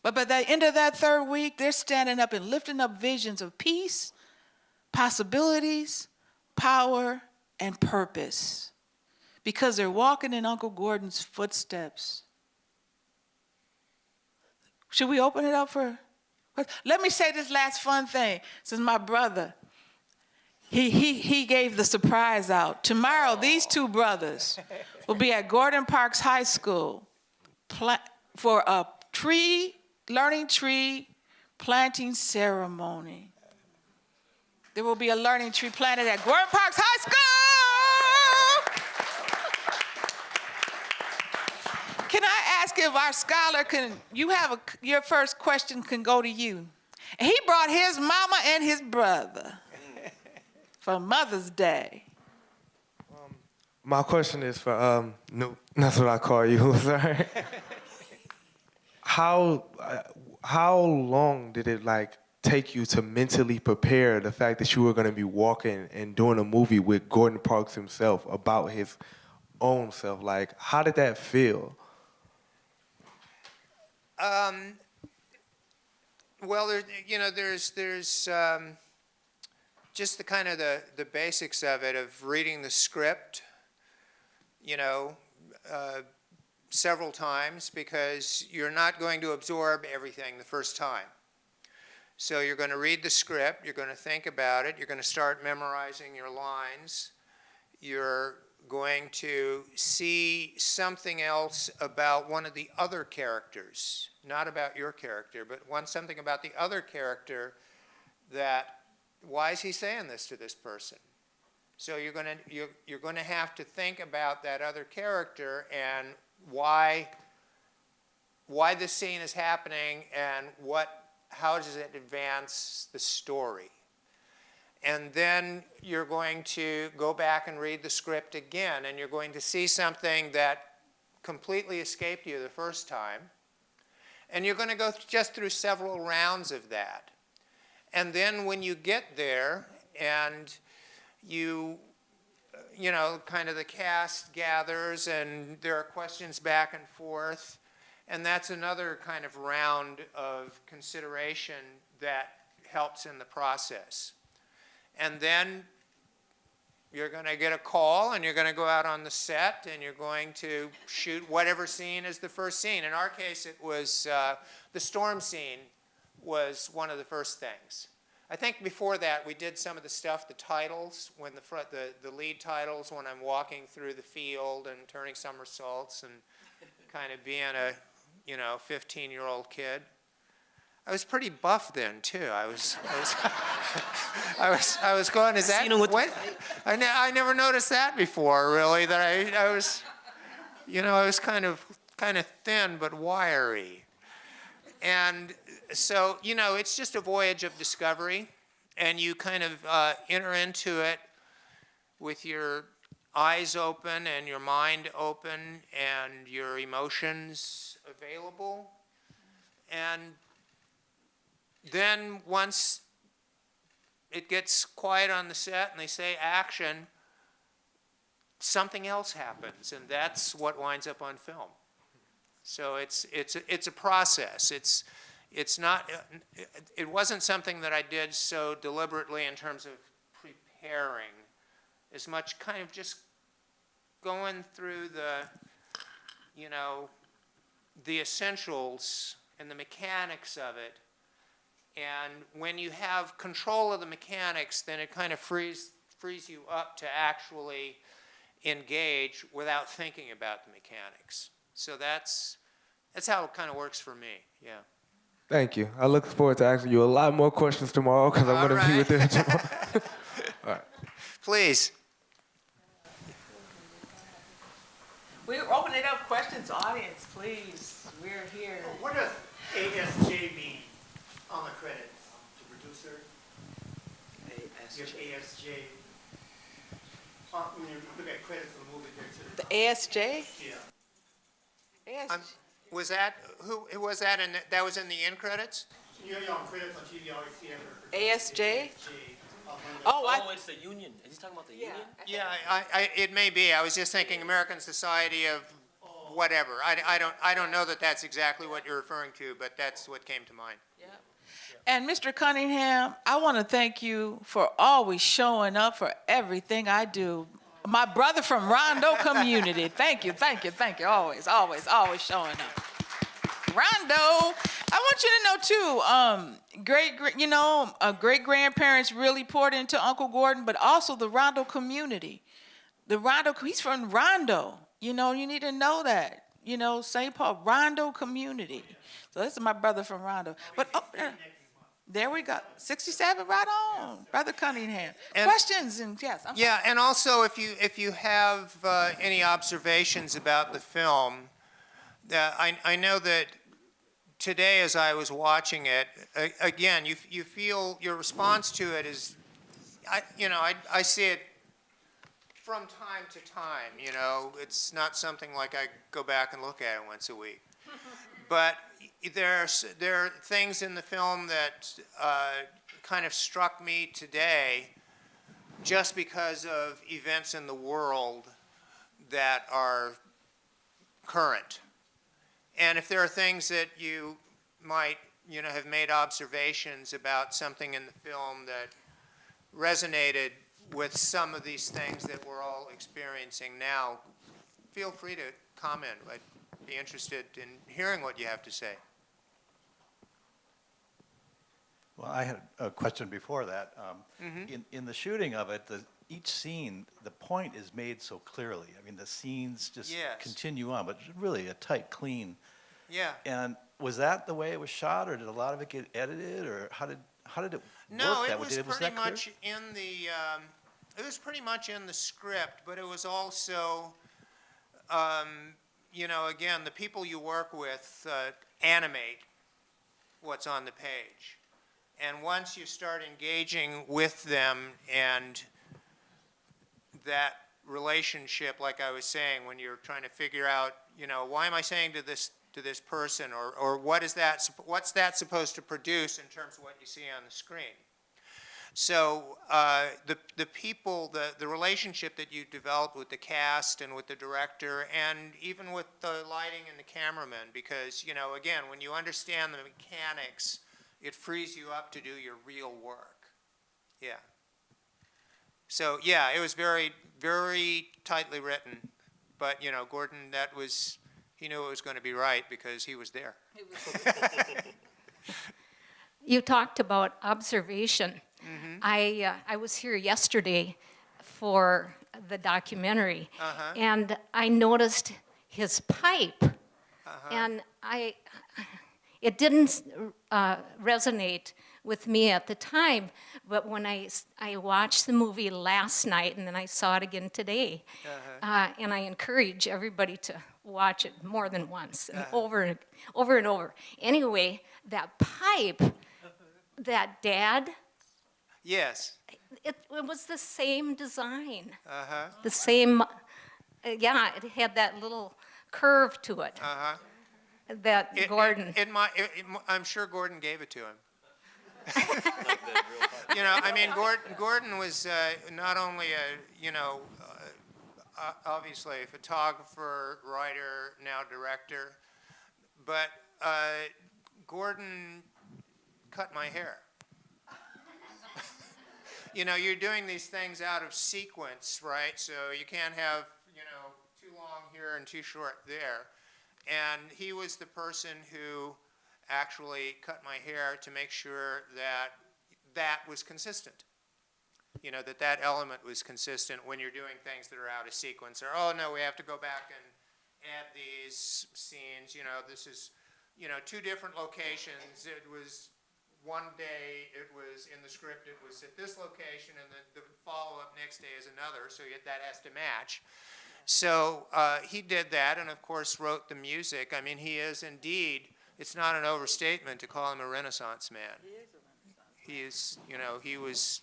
Speaker 1: But by the end of that third week, they're standing up and lifting up visions of peace, possibilities, power, and purpose because they're walking in Uncle Gordon's footsteps. Should we open it up for? Let me say this last fun thing. Since my brother, he, he, he gave the surprise out. Tomorrow, these two brothers will be at Gordon Parks High School for a tree, learning tree planting ceremony. There will be a learning tree planted at Gordon Parks High School. Can If our scholar can, you have a, your first question can go to you. He brought his mama and his brother for Mother's Day.
Speaker 2: My question is for um, no, that's what I call you. Sorry. how uh, how long did it like take you to mentally prepare the fact that you were going to be walking and doing a movie with Gordon Parks himself about his own self? Like, how did that feel?
Speaker 3: Um, well, there, you know, there's there's um, just the kind of the the basics of it of reading the script, you know, uh, several times because you're not going to absorb everything the first time. So you're going to read the script, you're going to think about it, you're going to start memorizing your lines, you're going to see something else about one of the other characters, not about your character, but one something about the other character that why is he saying this to this person? So you're going to you're, you're going to have to think about that other character and why why this scene is happening and what how does it advance the story. And then you're going to go back and read the script again, and you're going to see something that completely escaped you the first time. And you're going to go th- just through several rounds of that. And then when you get there and you, you know, kind of the cast gathers and there are questions back and forth, and that's another kind of round of consideration that helps in the process. And then you're going to get a call and you're going to go out on the set and you're going to shoot whatever scene is the first scene. In our case, it was uh, the storm scene was one of the first things. I think before that we did some of the stuff, the titles, when the front, the, the lead titles, when I'm walking through the field and turning somersaults and kind of being a, you know, 15 year old kid. I was pretty buff then too. I was, I was, I was, I was going. Is that
Speaker 4: Seen him with
Speaker 3: what? I, ne- I never noticed that before. Really, that I, I was, you know, I was kind of, kind of thin but wiry, and so you know, it's just a voyage of discovery, and you kind of uh, enter into it with your eyes open and your mind open and your emotions available, and then once it gets quiet on the set and they say action, something else happens, and that's what winds up on film. So it's it's a, it's a process. It's it's not. It wasn't something that I did so deliberately in terms of preparing, as much kind of just going through the, you know, the essentials and the mechanics of it and when you have control of the mechanics, then it kind of frees, frees you up to actually engage without thinking about the mechanics. So that's, that's how it kind of works for me, yeah.
Speaker 2: Thank you. I look forward to asking you a lot more questions tomorrow because I'm
Speaker 3: All
Speaker 2: going to be with you tomorrow. All right.
Speaker 3: Please.
Speaker 1: We're opening up questions, audience, please. We're here.
Speaker 5: What does ASJ mean on the credits? The producer, you have ASJ. Uh, When you look at credits of the movie, there's
Speaker 1: The ASJ?
Speaker 5: yeah.
Speaker 1: ASJ.
Speaker 3: Um, was that, who, who was that in, the- that was in the end credits?
Speaker 5: You know, you're on credits on TV, you always see it.
Speaker 1: ASJ?
Speaker 5: ASJ. one of the-
Speaker 1: Oh, I,
Speaker 4: Oh, it's the union. Is he talking about the union?
Speaker 3: Yeah, I, I, it may be. I was just thinking American Society of whatever. I, I don't, I don't know that that's exactly what you're referring to, but that's what came to mind.
Speaker 1: And Mr. Cunningham, I want to thank you for always showing up for everything I do. My brother from Rondo community, thank you, thank you, thank you, always, always, always showing up. Rondo, I want you to know too, um, great, gr- you know, uh, great grandparents really poured into Uncle Gordon, but also the Rondo community. The Rondo, he's from Rondo. You know, you need to know that. You know, St. Paul, Rondo community. So this is my brother from Rondo. But oh, there- we go. 67, right on, Brother Cunningham.
Speaker 3: And-
Speaker 1: Questions and yes. I'm
Speaker 3: Yeah, and also if you, if you have uh, any observations about the film, that I, I know that today as I was watching it, a- again, you, you feel, your response to it is, I, you know, I, I see it from time to time, you know, it's not something like I go back and look at it once a week. But there are things in the film that uh, kind of struck me today just because of events in the world that are current. And if there are things that you might, you know, have made observations about something in the film that resonated with some of these things that we're all experiencing now, feel free to comment. I'd be interested in hearing what you have to say.
Speaker 6: Well, I had a question before that. Um, In, in the shooting of it, the, each scene, the point is made so clearly. I mean, the scenes just
Speaker 3: Yes.
Speaker 6: continue on, but really a tight, clean.
Speaker 3: Yeah.
Speaker 6: And was that the way it was shot, or did a lot of it get edited, or how did, how did it
Speaker 3: No,
Speaker 6: work
Speaker 3: it
Speaker 6: that way?
Speaker 3: was
Speaker 6: Did-
Speaker 3: pretty
Speaker 6: that clear?
Speaker 3: much in the, um, it was pretty much in the script, but it was also, um, you know, again, the people you work with uh, animate what's on the page. And once you start engaging with them and that relationship, like I was saying, when you're trying to figure out, you know, why am I saying to this to this person, or or what is that? What's that supposed to produce in terms of what you see on the screen? So uh, the the people, the the relationship that you develop with the cast and with the director, and even with the lighting and the cameraman, because you know, again, when you understand the mechanics, it frees you up to do your real work. Yeah. So yeah, it was very very tightly written, but you know, Gordon, that was he knew it was going to be right because he was there.
Speaker 7: You talked about observation. I, uh, I was here yesterday for the documentary, and I noticed his pipe, and I, it didn't uh, resonate with me at the time, but when I, I watched the movie last night and then I saw it again today, uh, and I encourage everybody to watch it more than once and over and over and over. Anyway, that pipe that dad,
Speaker 3: Yes.
Speaker 7: it, it was the same design,
Speaker 3: Uh huh.
Speaker 7: the same, uh, yeah, it had that little curve to it
Speaker 3: Uh huh.
Speaker 7: that
Speaker 3: It,
Speaker 7: Gordon.
Speaker 3: It, it, might- it, it, I'm sure Gordon gave it to him. you know, I mean, Gordon, Gordon was uh, not only a, you know, uh, uh, obviously a photographer, writer, now director, but uh, Gordon cut my hair. You know, you're doing these things out of sequence, right? So you can't have, you know, too long here and too short there. And he was the person who actually cut my hair to make sure that that was consistent. You know, that that element was consistent when you're doing things that are out of sequence. Or, oh, no, we have to go back and add these scenes. You know, this is, you know, two different locations. It was one day, it was in the script, it was at this location, and then the follow-up next day is another, so yet that has to match. So uh, he did that, and of course wrote the music. I mean, he is indeed. It's not an overstatement to call him a Renaissance man. He is a Renaissance. He is, you know, he was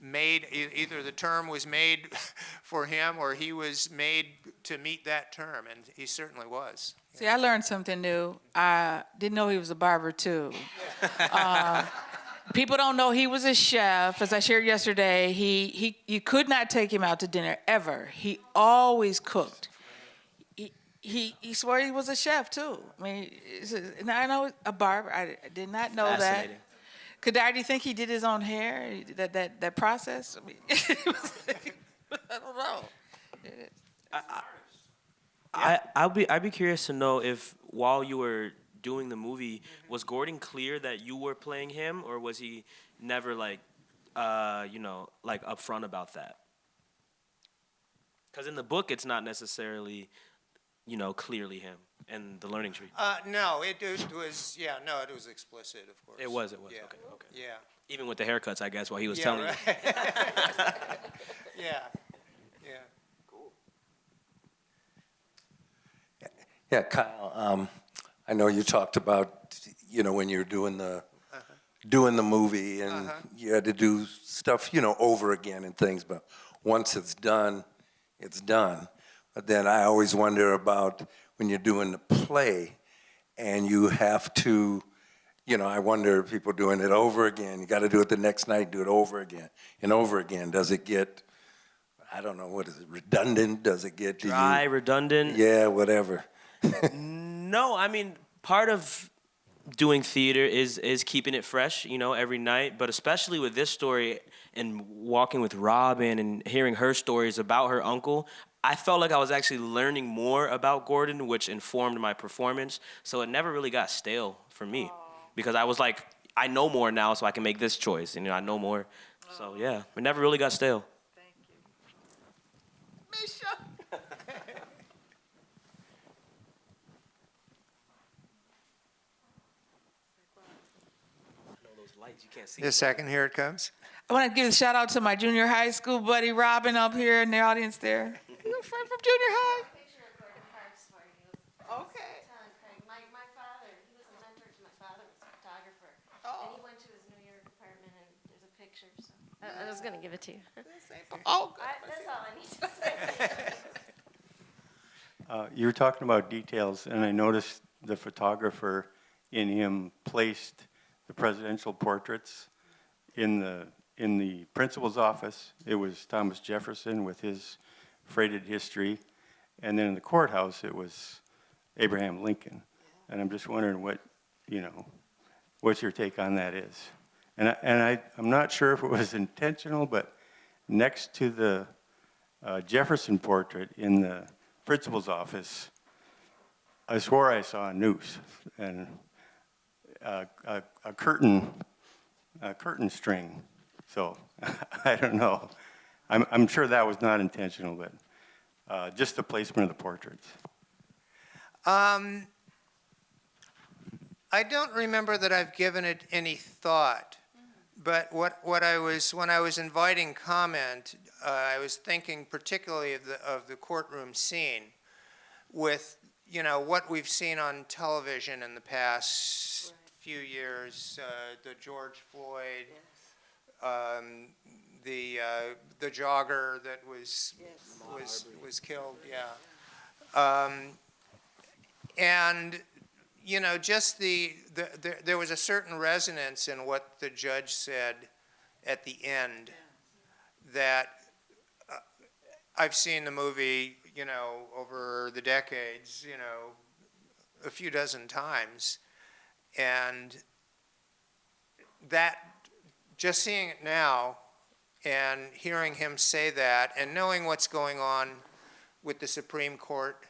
Speaker 3: made. Either the term was made for him, or he was made to meet that term, and he certainly was.
Speaker 1: See, I learned something new. I didn't know he was a barber too. Uh, people don't know he was a chef. As I shared yesterday, he, he you could not take him out to dinner ever. He always cooked. He, he he swore he was a chef too. I mean, and I know a barber. I, I did not know that.
Speaker 4: Fascinating.
Speaker 1: I do you think he did his own hair? That that that process? I mean, I don't know.
Speaker 4: I I'll be I'd be curious to know if while you were doing the movie, was Gordon clear that you were playing him, or was he never like, uh, you know, like upfront about that? Because in the book, it's not necessarily, you know, clearly him and the Learning Tree.
Speaker 3: Uh, no, it, it was, yeah, no, it was explicit, of course.
Speaker 4: It was. It was.
Speaker 3: Yeah.
Speaker 4: Okay. Okay.
Speaker 3: Yeah.
Speaker 4: Even with the haircuts, I guess, while he was
Speaker 3: Yeah,
Speaker 4: telling
Speaker 3: right.
Speaker 4: you.
Speaker 3: Yeah, yeah.
Speaker 8: Yeah, Kyle, um, I know you talked about, you know, when you're doing the, doing the movie and you had to do stuff, you know, over again and things, but once it's done, it's done. But then I always wonder about when you're doing the play and you have to, you know, I wonder if people doing it over again. You got to do it the next night, do it over again and over again. Does it get, I don't know, what is it, redundant? Does it get do you-
Speaker 4: Dry, redundant.
Speaker 8: Yeah, whatever.
Speaker 4: No, I mean part of doing theater is is keeping it fresh, you know, every night. But especially with this story and walking with Robin and hearing her stories about her uncle, I felt like I was actually learning more about Gordon, which informed my performance. So it never really got stale for me because I was like, I know more now, so I can make this choice. And you know, I know more. So yeah, it never really got stale.
Speaker 1: Misha.
Speaker 4: Those lights you can't see.
Speaker 3: A second, here it comes.
Speaker 1: I want to give a shout out to my junior high school buddy Robin up here in the audience there. You a friend from junior high?
Speaker 9: picture of Gordon Parks for you.
Speaker 1: Okay.
Speaker 9: My, my father, he was a mentor to my father, was a photographer.
Speaker 1: Oh.
Speaker 9: And he went to his New York apartment and there's a picture, so. I, I was gonna give it to you.
Speaker 1: Oh,
Speaker 9: I, that's all I need to say.
Speaker 10: Uh, You were talking about details, and I noticed the photographer in him placed the presidential portraits in the, in the principal's office. It was Thomas Jefferson with his freighted history. And then in the courthouse, it was Abraham Lincoln. And I'm just wondering what, you know, what your take on that is. And I, and I, I'm not sure if it was intentional, but next to the uh, Jefferson portrait in the principal's office, I swore I saw a noose and a, a, curtain, a curtain string. So I don't know. I'm, I'm sure that was not intentional, but uh, just the placement of the portraits.
Speaker 3: Um, I don't remember that I've given it any thought, but what, what I was, when I was inviting comment, uh, I was thinking particularly of the, of the courtroom scene with, you know, what we've seen on television in the past few years, uh, the George Floyd, um, the, uh, the jogger that was, was, was killed, yeah. Um, and, you know, just the, the, there, there was a certain resonance in what the judge said at the end that uh, I've seen the movie, you know, over the decades, you know, a few dozen times. And that, just seeing it now and hearing him say that and knowing what's going on with the Supreme Court,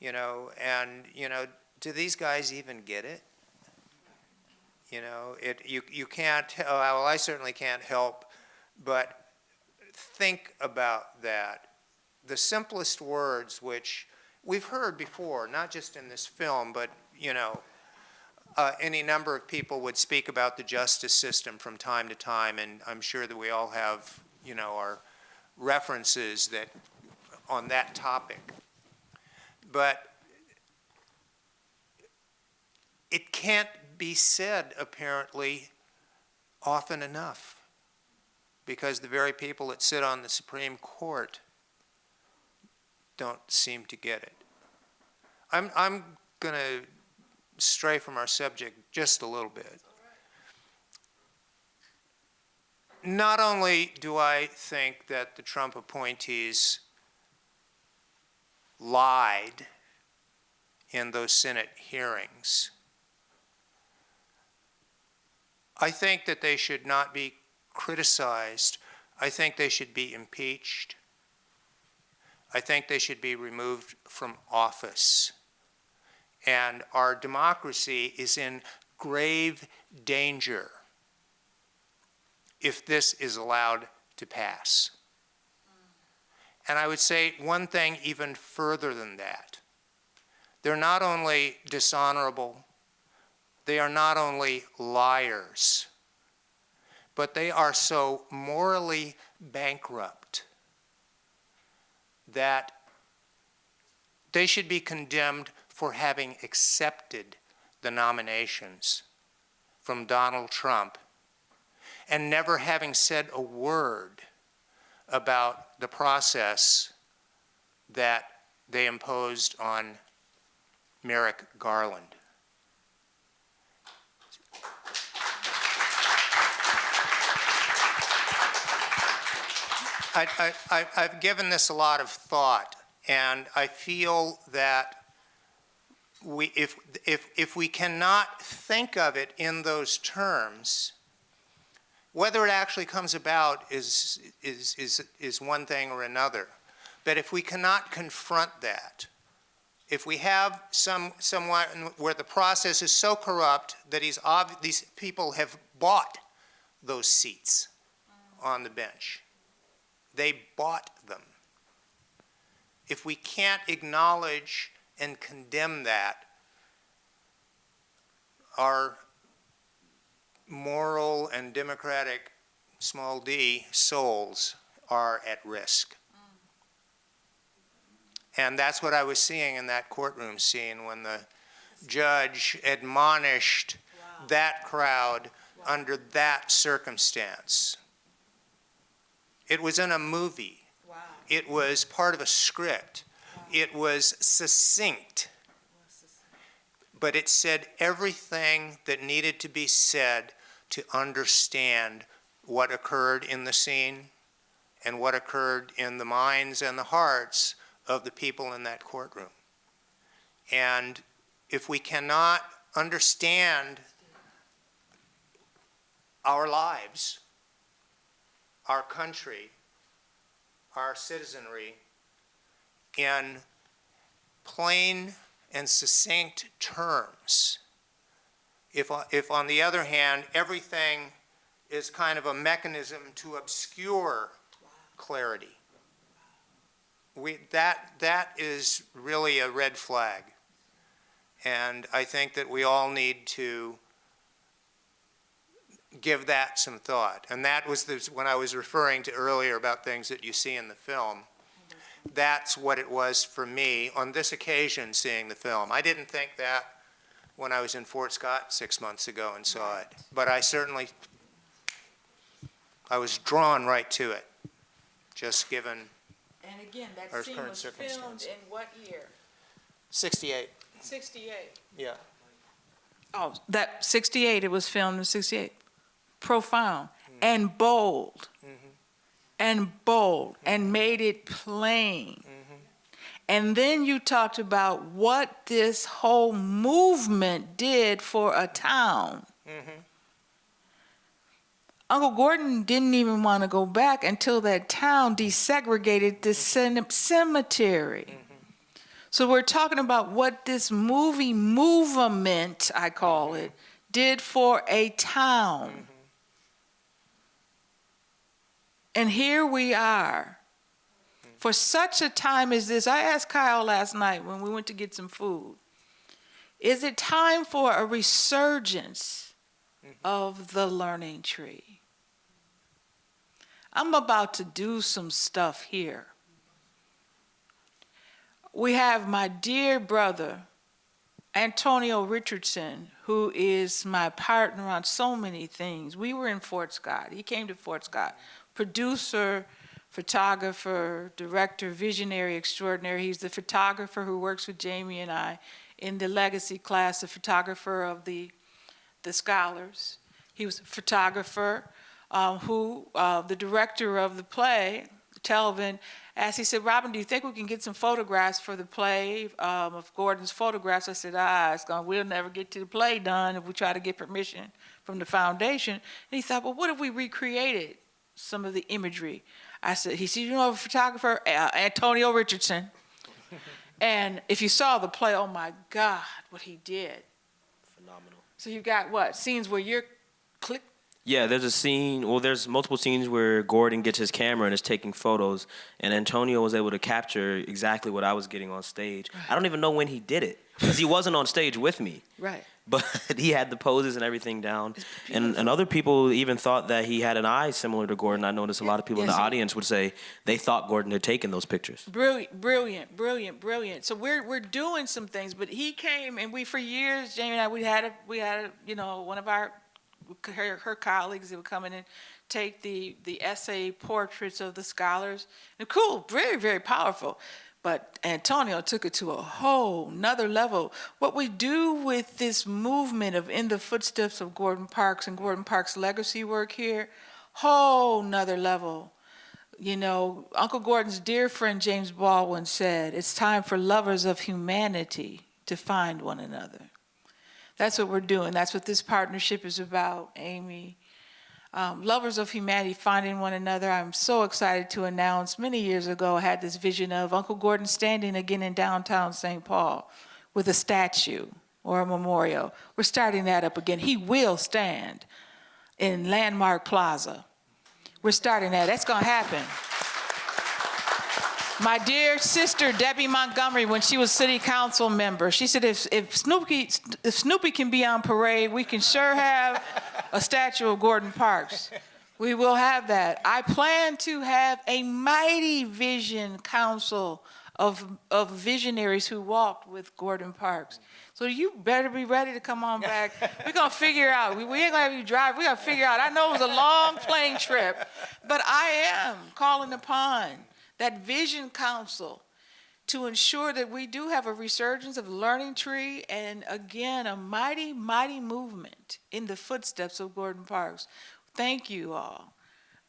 Speaker 3: you know, and, you know, do these guys even get it? You know, it, you, you can't, oh, well, I certainly can't help but think about that. The simplest words which we've heard before, not just in this film, but, you know, uh, any number of people would speak about the justice system from time to time, and I'm sure that we all have, you know, our references that, on that topic. But it can't be said, apparently, often enough, because the very people that sit on the Supreme Court don't seem to get it. I'm, I'm going to stray from our subject just a little bit. Not only do I think that the Trump appointees lied in those Senate hearings. I think that they should not be criticized. I think they should be impeached. I think they should be removed from office. And our democracy is in grave danger if this is allowed to pass. And I would say one thing even further than that. They're not only dishonorable, they are not only liars, but they are so morally bankrupt that they should be condemned for having accepted the nominations from Donald Trump and never having said a word about the process that they imposed on Merrick Garland. I, I've given this a lot of thought, and I feel that we, if, if, if we cannot think of it in those terms, whether it actually comes about is, is, is, is one thing or another. But if we cannot confront that, if we have some, someone where the process is so corrupt that he's these people have bought those seats on the bench. They bought them. If we can't acknowledge and condemn that, our moral and democratic, small d, souls are at risk. And that's what I was seeing in that courtroom scene when the judge admonished that crowd under that circumstance. It was in a movie. It was part of a script. It was succinct. But it said everything that needed to be said to understand what occurred in the scene and what occurred in the minds and the hearts of the people in that courtroom. And if we cannot understand our lives, our country, our citizenry in plain and succinct terms. If, if on the other hand, everything is kind of a mechanism to obscure clarity, we, that, that is really a red flag. And I think that we all need to give that some thought. And that was the, when I was referring to earlier about things that you see in the film. That's what it was for me on this occasion seeing the film. I didn't think that when I was in Fort Scott six months ago and saw it. But I certainly, I was drawn right to it, just given
Speaker 1: And again, that
Speaker 3: Our
Speaker 1: scene
Speaker 3: current
Speaker 1: was filmed
Speaker 3: circumstance.
Speaker 1: in what year?
Speaker 3: 68,
Speaker 1: 68.
Speaker 3: yeah.
Speaker 1: Oh, that 68, it was filmed in 68. Profound
Speaker 3: Hmm.
Speaker 1: and bold. And bold and made it plain.
Speaker 3: Mm-hmm.
Speaker 1: And then you talked about what this whole movement did for a town.
Speaker 3: Mm-hmm.
Speaker 1: Uncle Gordon didn't even want to go back until that town desegregated the cem- cemetery. So we're talking about what this movie movement, I call it, did for a town. And here we are. For such a time as this, I asked Kyle last night when we went to get some food, is it time for a resurgence mm-hmm. of the learning tree? I'm about to do some stuff here. We have my dear brother, Antonio Richardson, who is my partner on so many things. We were in Fort Scott. He came to Fort Scott. Producer, photographer, director, visionary extraordinary. He's the photographer who works with Jamie and I in the legacy class, the photographer of the, the scholars. He was a photographer um, who, uh, the director of the play, Telvin asked, he said, Robin, do you think we can get some photographs for the play um, of Gordon's photographs? I said, ah, it's gonna, we'll never get to the play done if we try to get permission from the foundation. And he thought, well, what if we recreated some of the imagery? I said, he said, you know, a photographer, uh, Antonio Richardson. and if you saw the play, oh my God, what he did.
Speaker 4: Phenomenal.
Speaker 1: So you got what? Scenes where you're click.
Speaker 4: Yeah, there's a scene. Well, there's multiple scenes where Gordon gets his camera and is taking photos, and Antonio was able to capture exactly what I was getting on stage. I don't even know when he did it because he wasn't on stage with me,
Speaker 1: Right.
Speaker 4: but he had the poses and everything down. And and other people even thought that he had an eye similar to Gordon. I noticed a lot of people in the audience would say they thought Gordon had taken those pictures.
Speaker 1: Brilliant, brilliant, brilliant, brilliant. So we're we're doing some things, but he came and we for years, Jamie and I, we had a we had a, you know one of our her, her colleagues that would come in and take the the essay portraits of the scholars. And cool, very very powerful. But Antonio took it to a whole nother level. What we do with this movement of in the footsteps of Gordon Parks and Gordon Parks' legacy work here, whole nother level. You know, Uncle Gordon's dear friend James Baldwin said, it's time for lovers of humanity to find one another. That's what we're doing. That's what this partnership is about, Amy. Um, lovers of humanity finding one another. I'm so excited to announce many years ago I had this vision of Uncle Gordon standing again in downtown St. Paul with a statue or a memorial. We're starting that up again. He will stand in Landmark Plaza. We're starting that. That's going to happen. My dear sister Debbie Montgomery, when she was city council member, she said, if, if Snoopy if Snoopy can be on parade, we can sure have a statue of Gordon Parks. We will have that. I plan to have a mighty vision council of, of visionaries who walked with Gordon Parks. So you better be ready to come on back. We're gonna figure out. We, we ain't gonna have you drive. We gotta figure out. I know it was a long plane trip, but I am calling upon that vision council to ensure that we do have a resurgence of Learning Tree and again, a mighty, mighty movement in the footsteps of Gordon Parks. Thank you all.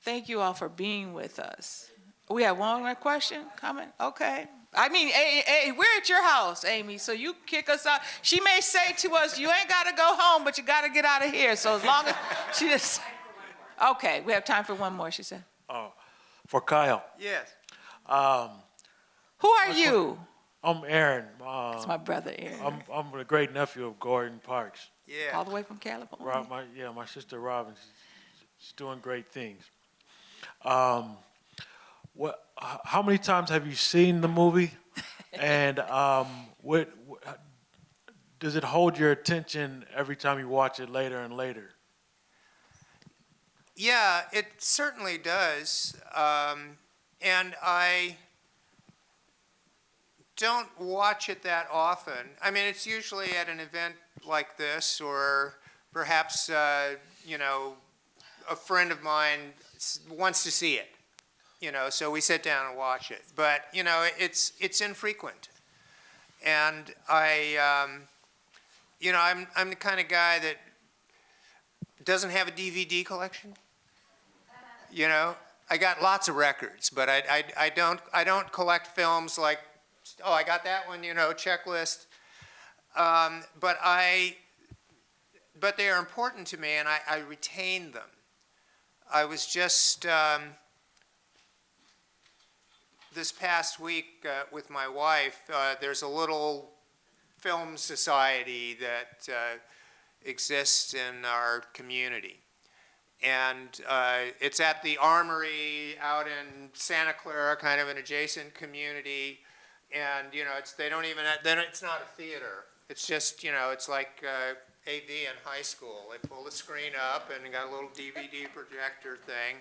Speaker 1: Thank you all for being with us. We have one more question, comment? Okay. I mean, hey, hey, we're at your house, Amy, so you kick us out. She may say to us, you ain't gotta go home, but you gotta get out of here. So as long as she just, okay, we have time for one more, she said.
Speaker 11: Oh, for Kyle.
Speaker 3: Yes.
Speaker 11: Um,
Speaker 1: Who are you?
Speaker 11: I'm Aaron. Uh,
Speaker 1: It's my brother, Aaron,
Speaker 11: I'm I'm the great nephew of Gordon Parks.
Speaker 3: Yeah.
Speaker 1: all the way from California.
Speaker 11: Rob, my yeah, my sister Robin, she's, she's doing great things. Um, what? How many times have you seen the movie? and um, what, what does it hold your attention every time you watch it later and later?
Speaker 3: Yeah, it certainly does. Um, and I don't watch it that often. I mean, it's usually at an event like this, or perhaps, uh, you know, a friend of mine wants to see it. You know, so we sit down and watch it. But you know, it's it's infrequent, and I, um, you know, I'm I'm the kind of guy that doesn't have a DVD collection. You know, I got lots of records, but I, I, I don't I don't collect films like, oh, I got that one, you know, checklist. Um, but I, but they are important to me, and I, I retain them. I was just um, this past week uh, with my wife. Uh, there's a little film society that uh, exists in our community and uh, it's at the Armory out in Santa Clara, kind of an adjacent community. And you know, it's they don't even then it's not a theater. It's just you know, it's like uh, AV in high school. They pull the screen up and got a little DVD projector thing.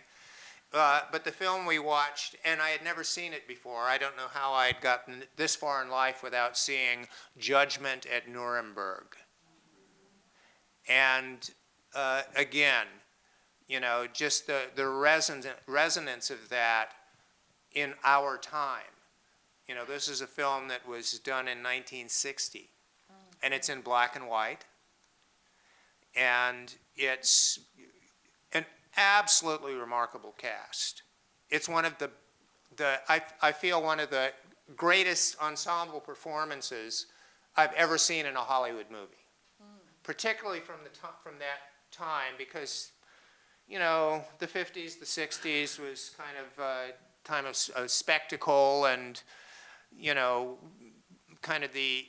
Speaker 3: Uh, but the film we watched, and I had never seen it before. I don't know how I had gotten this far in life without seeing Judgment at Nuremberg. And uh, again, you know, just the, the resonance, resonance of that in our time. You know, this is a film that was done in 1960, mm. and it's in black and white, and it's an absolutely remarkable cast. It's one of the the, I, I feel one of the greatest ensemble performances I've ever seen in a Hollywood movie. Mm. Particularly from the from that time, because, you know, the 50s, the 60s was kind of a time of, of spectacle and, you know, kind of the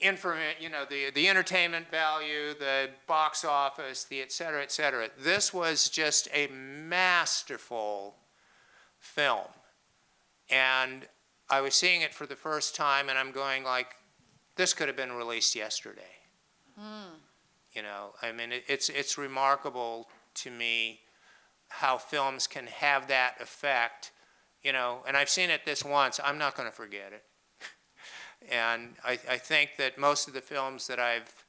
Speaker 3: informa- you know, the, the entertainment value, the box office, the et cetera, et cetera. This was just a masterful film. And I was seeing it for the first time and I'm going like, this could have been released yesterday. Hmm. You know, I mean, it, it's, it's remarkable to me how films can have that effect, you know, and I've seen it this once, I'm not gonna forget it. And I, I think that most of the films that I've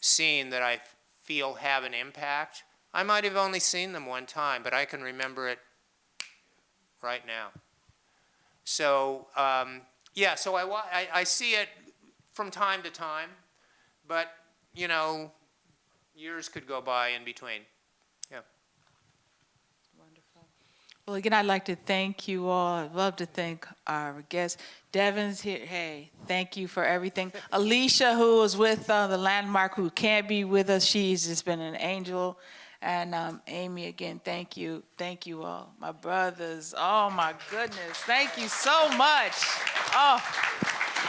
Speaker 3: seen that I feel have an impact, I might have only seen them one time, but I can remember it right now. So, um, yeah, so I, I, I see it from time to time, but, you know, years could go by in between.
Speaker 1: Well, again, I'd like to thank you all. I'd love to thank our guests. Devin's here. Hey, thank you for everything. Alicia, who was with uh, the Landmark, who can't be with us, she's just been an angel. And um, Amy, again, thank you. Thank you all. My brothers, oh my goodness, thank you so much. Oh.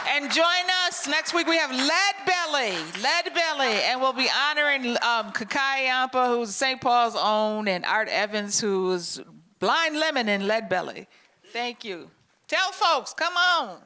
Speaker 1: And join us next week. We have Lead Belly, Lead Belly, and we'll be honoring um, Kakai who's St. Paul's own, and Art Evans, who's Blind Lemon and Lead Belly. Thank you. Tell folks, come on.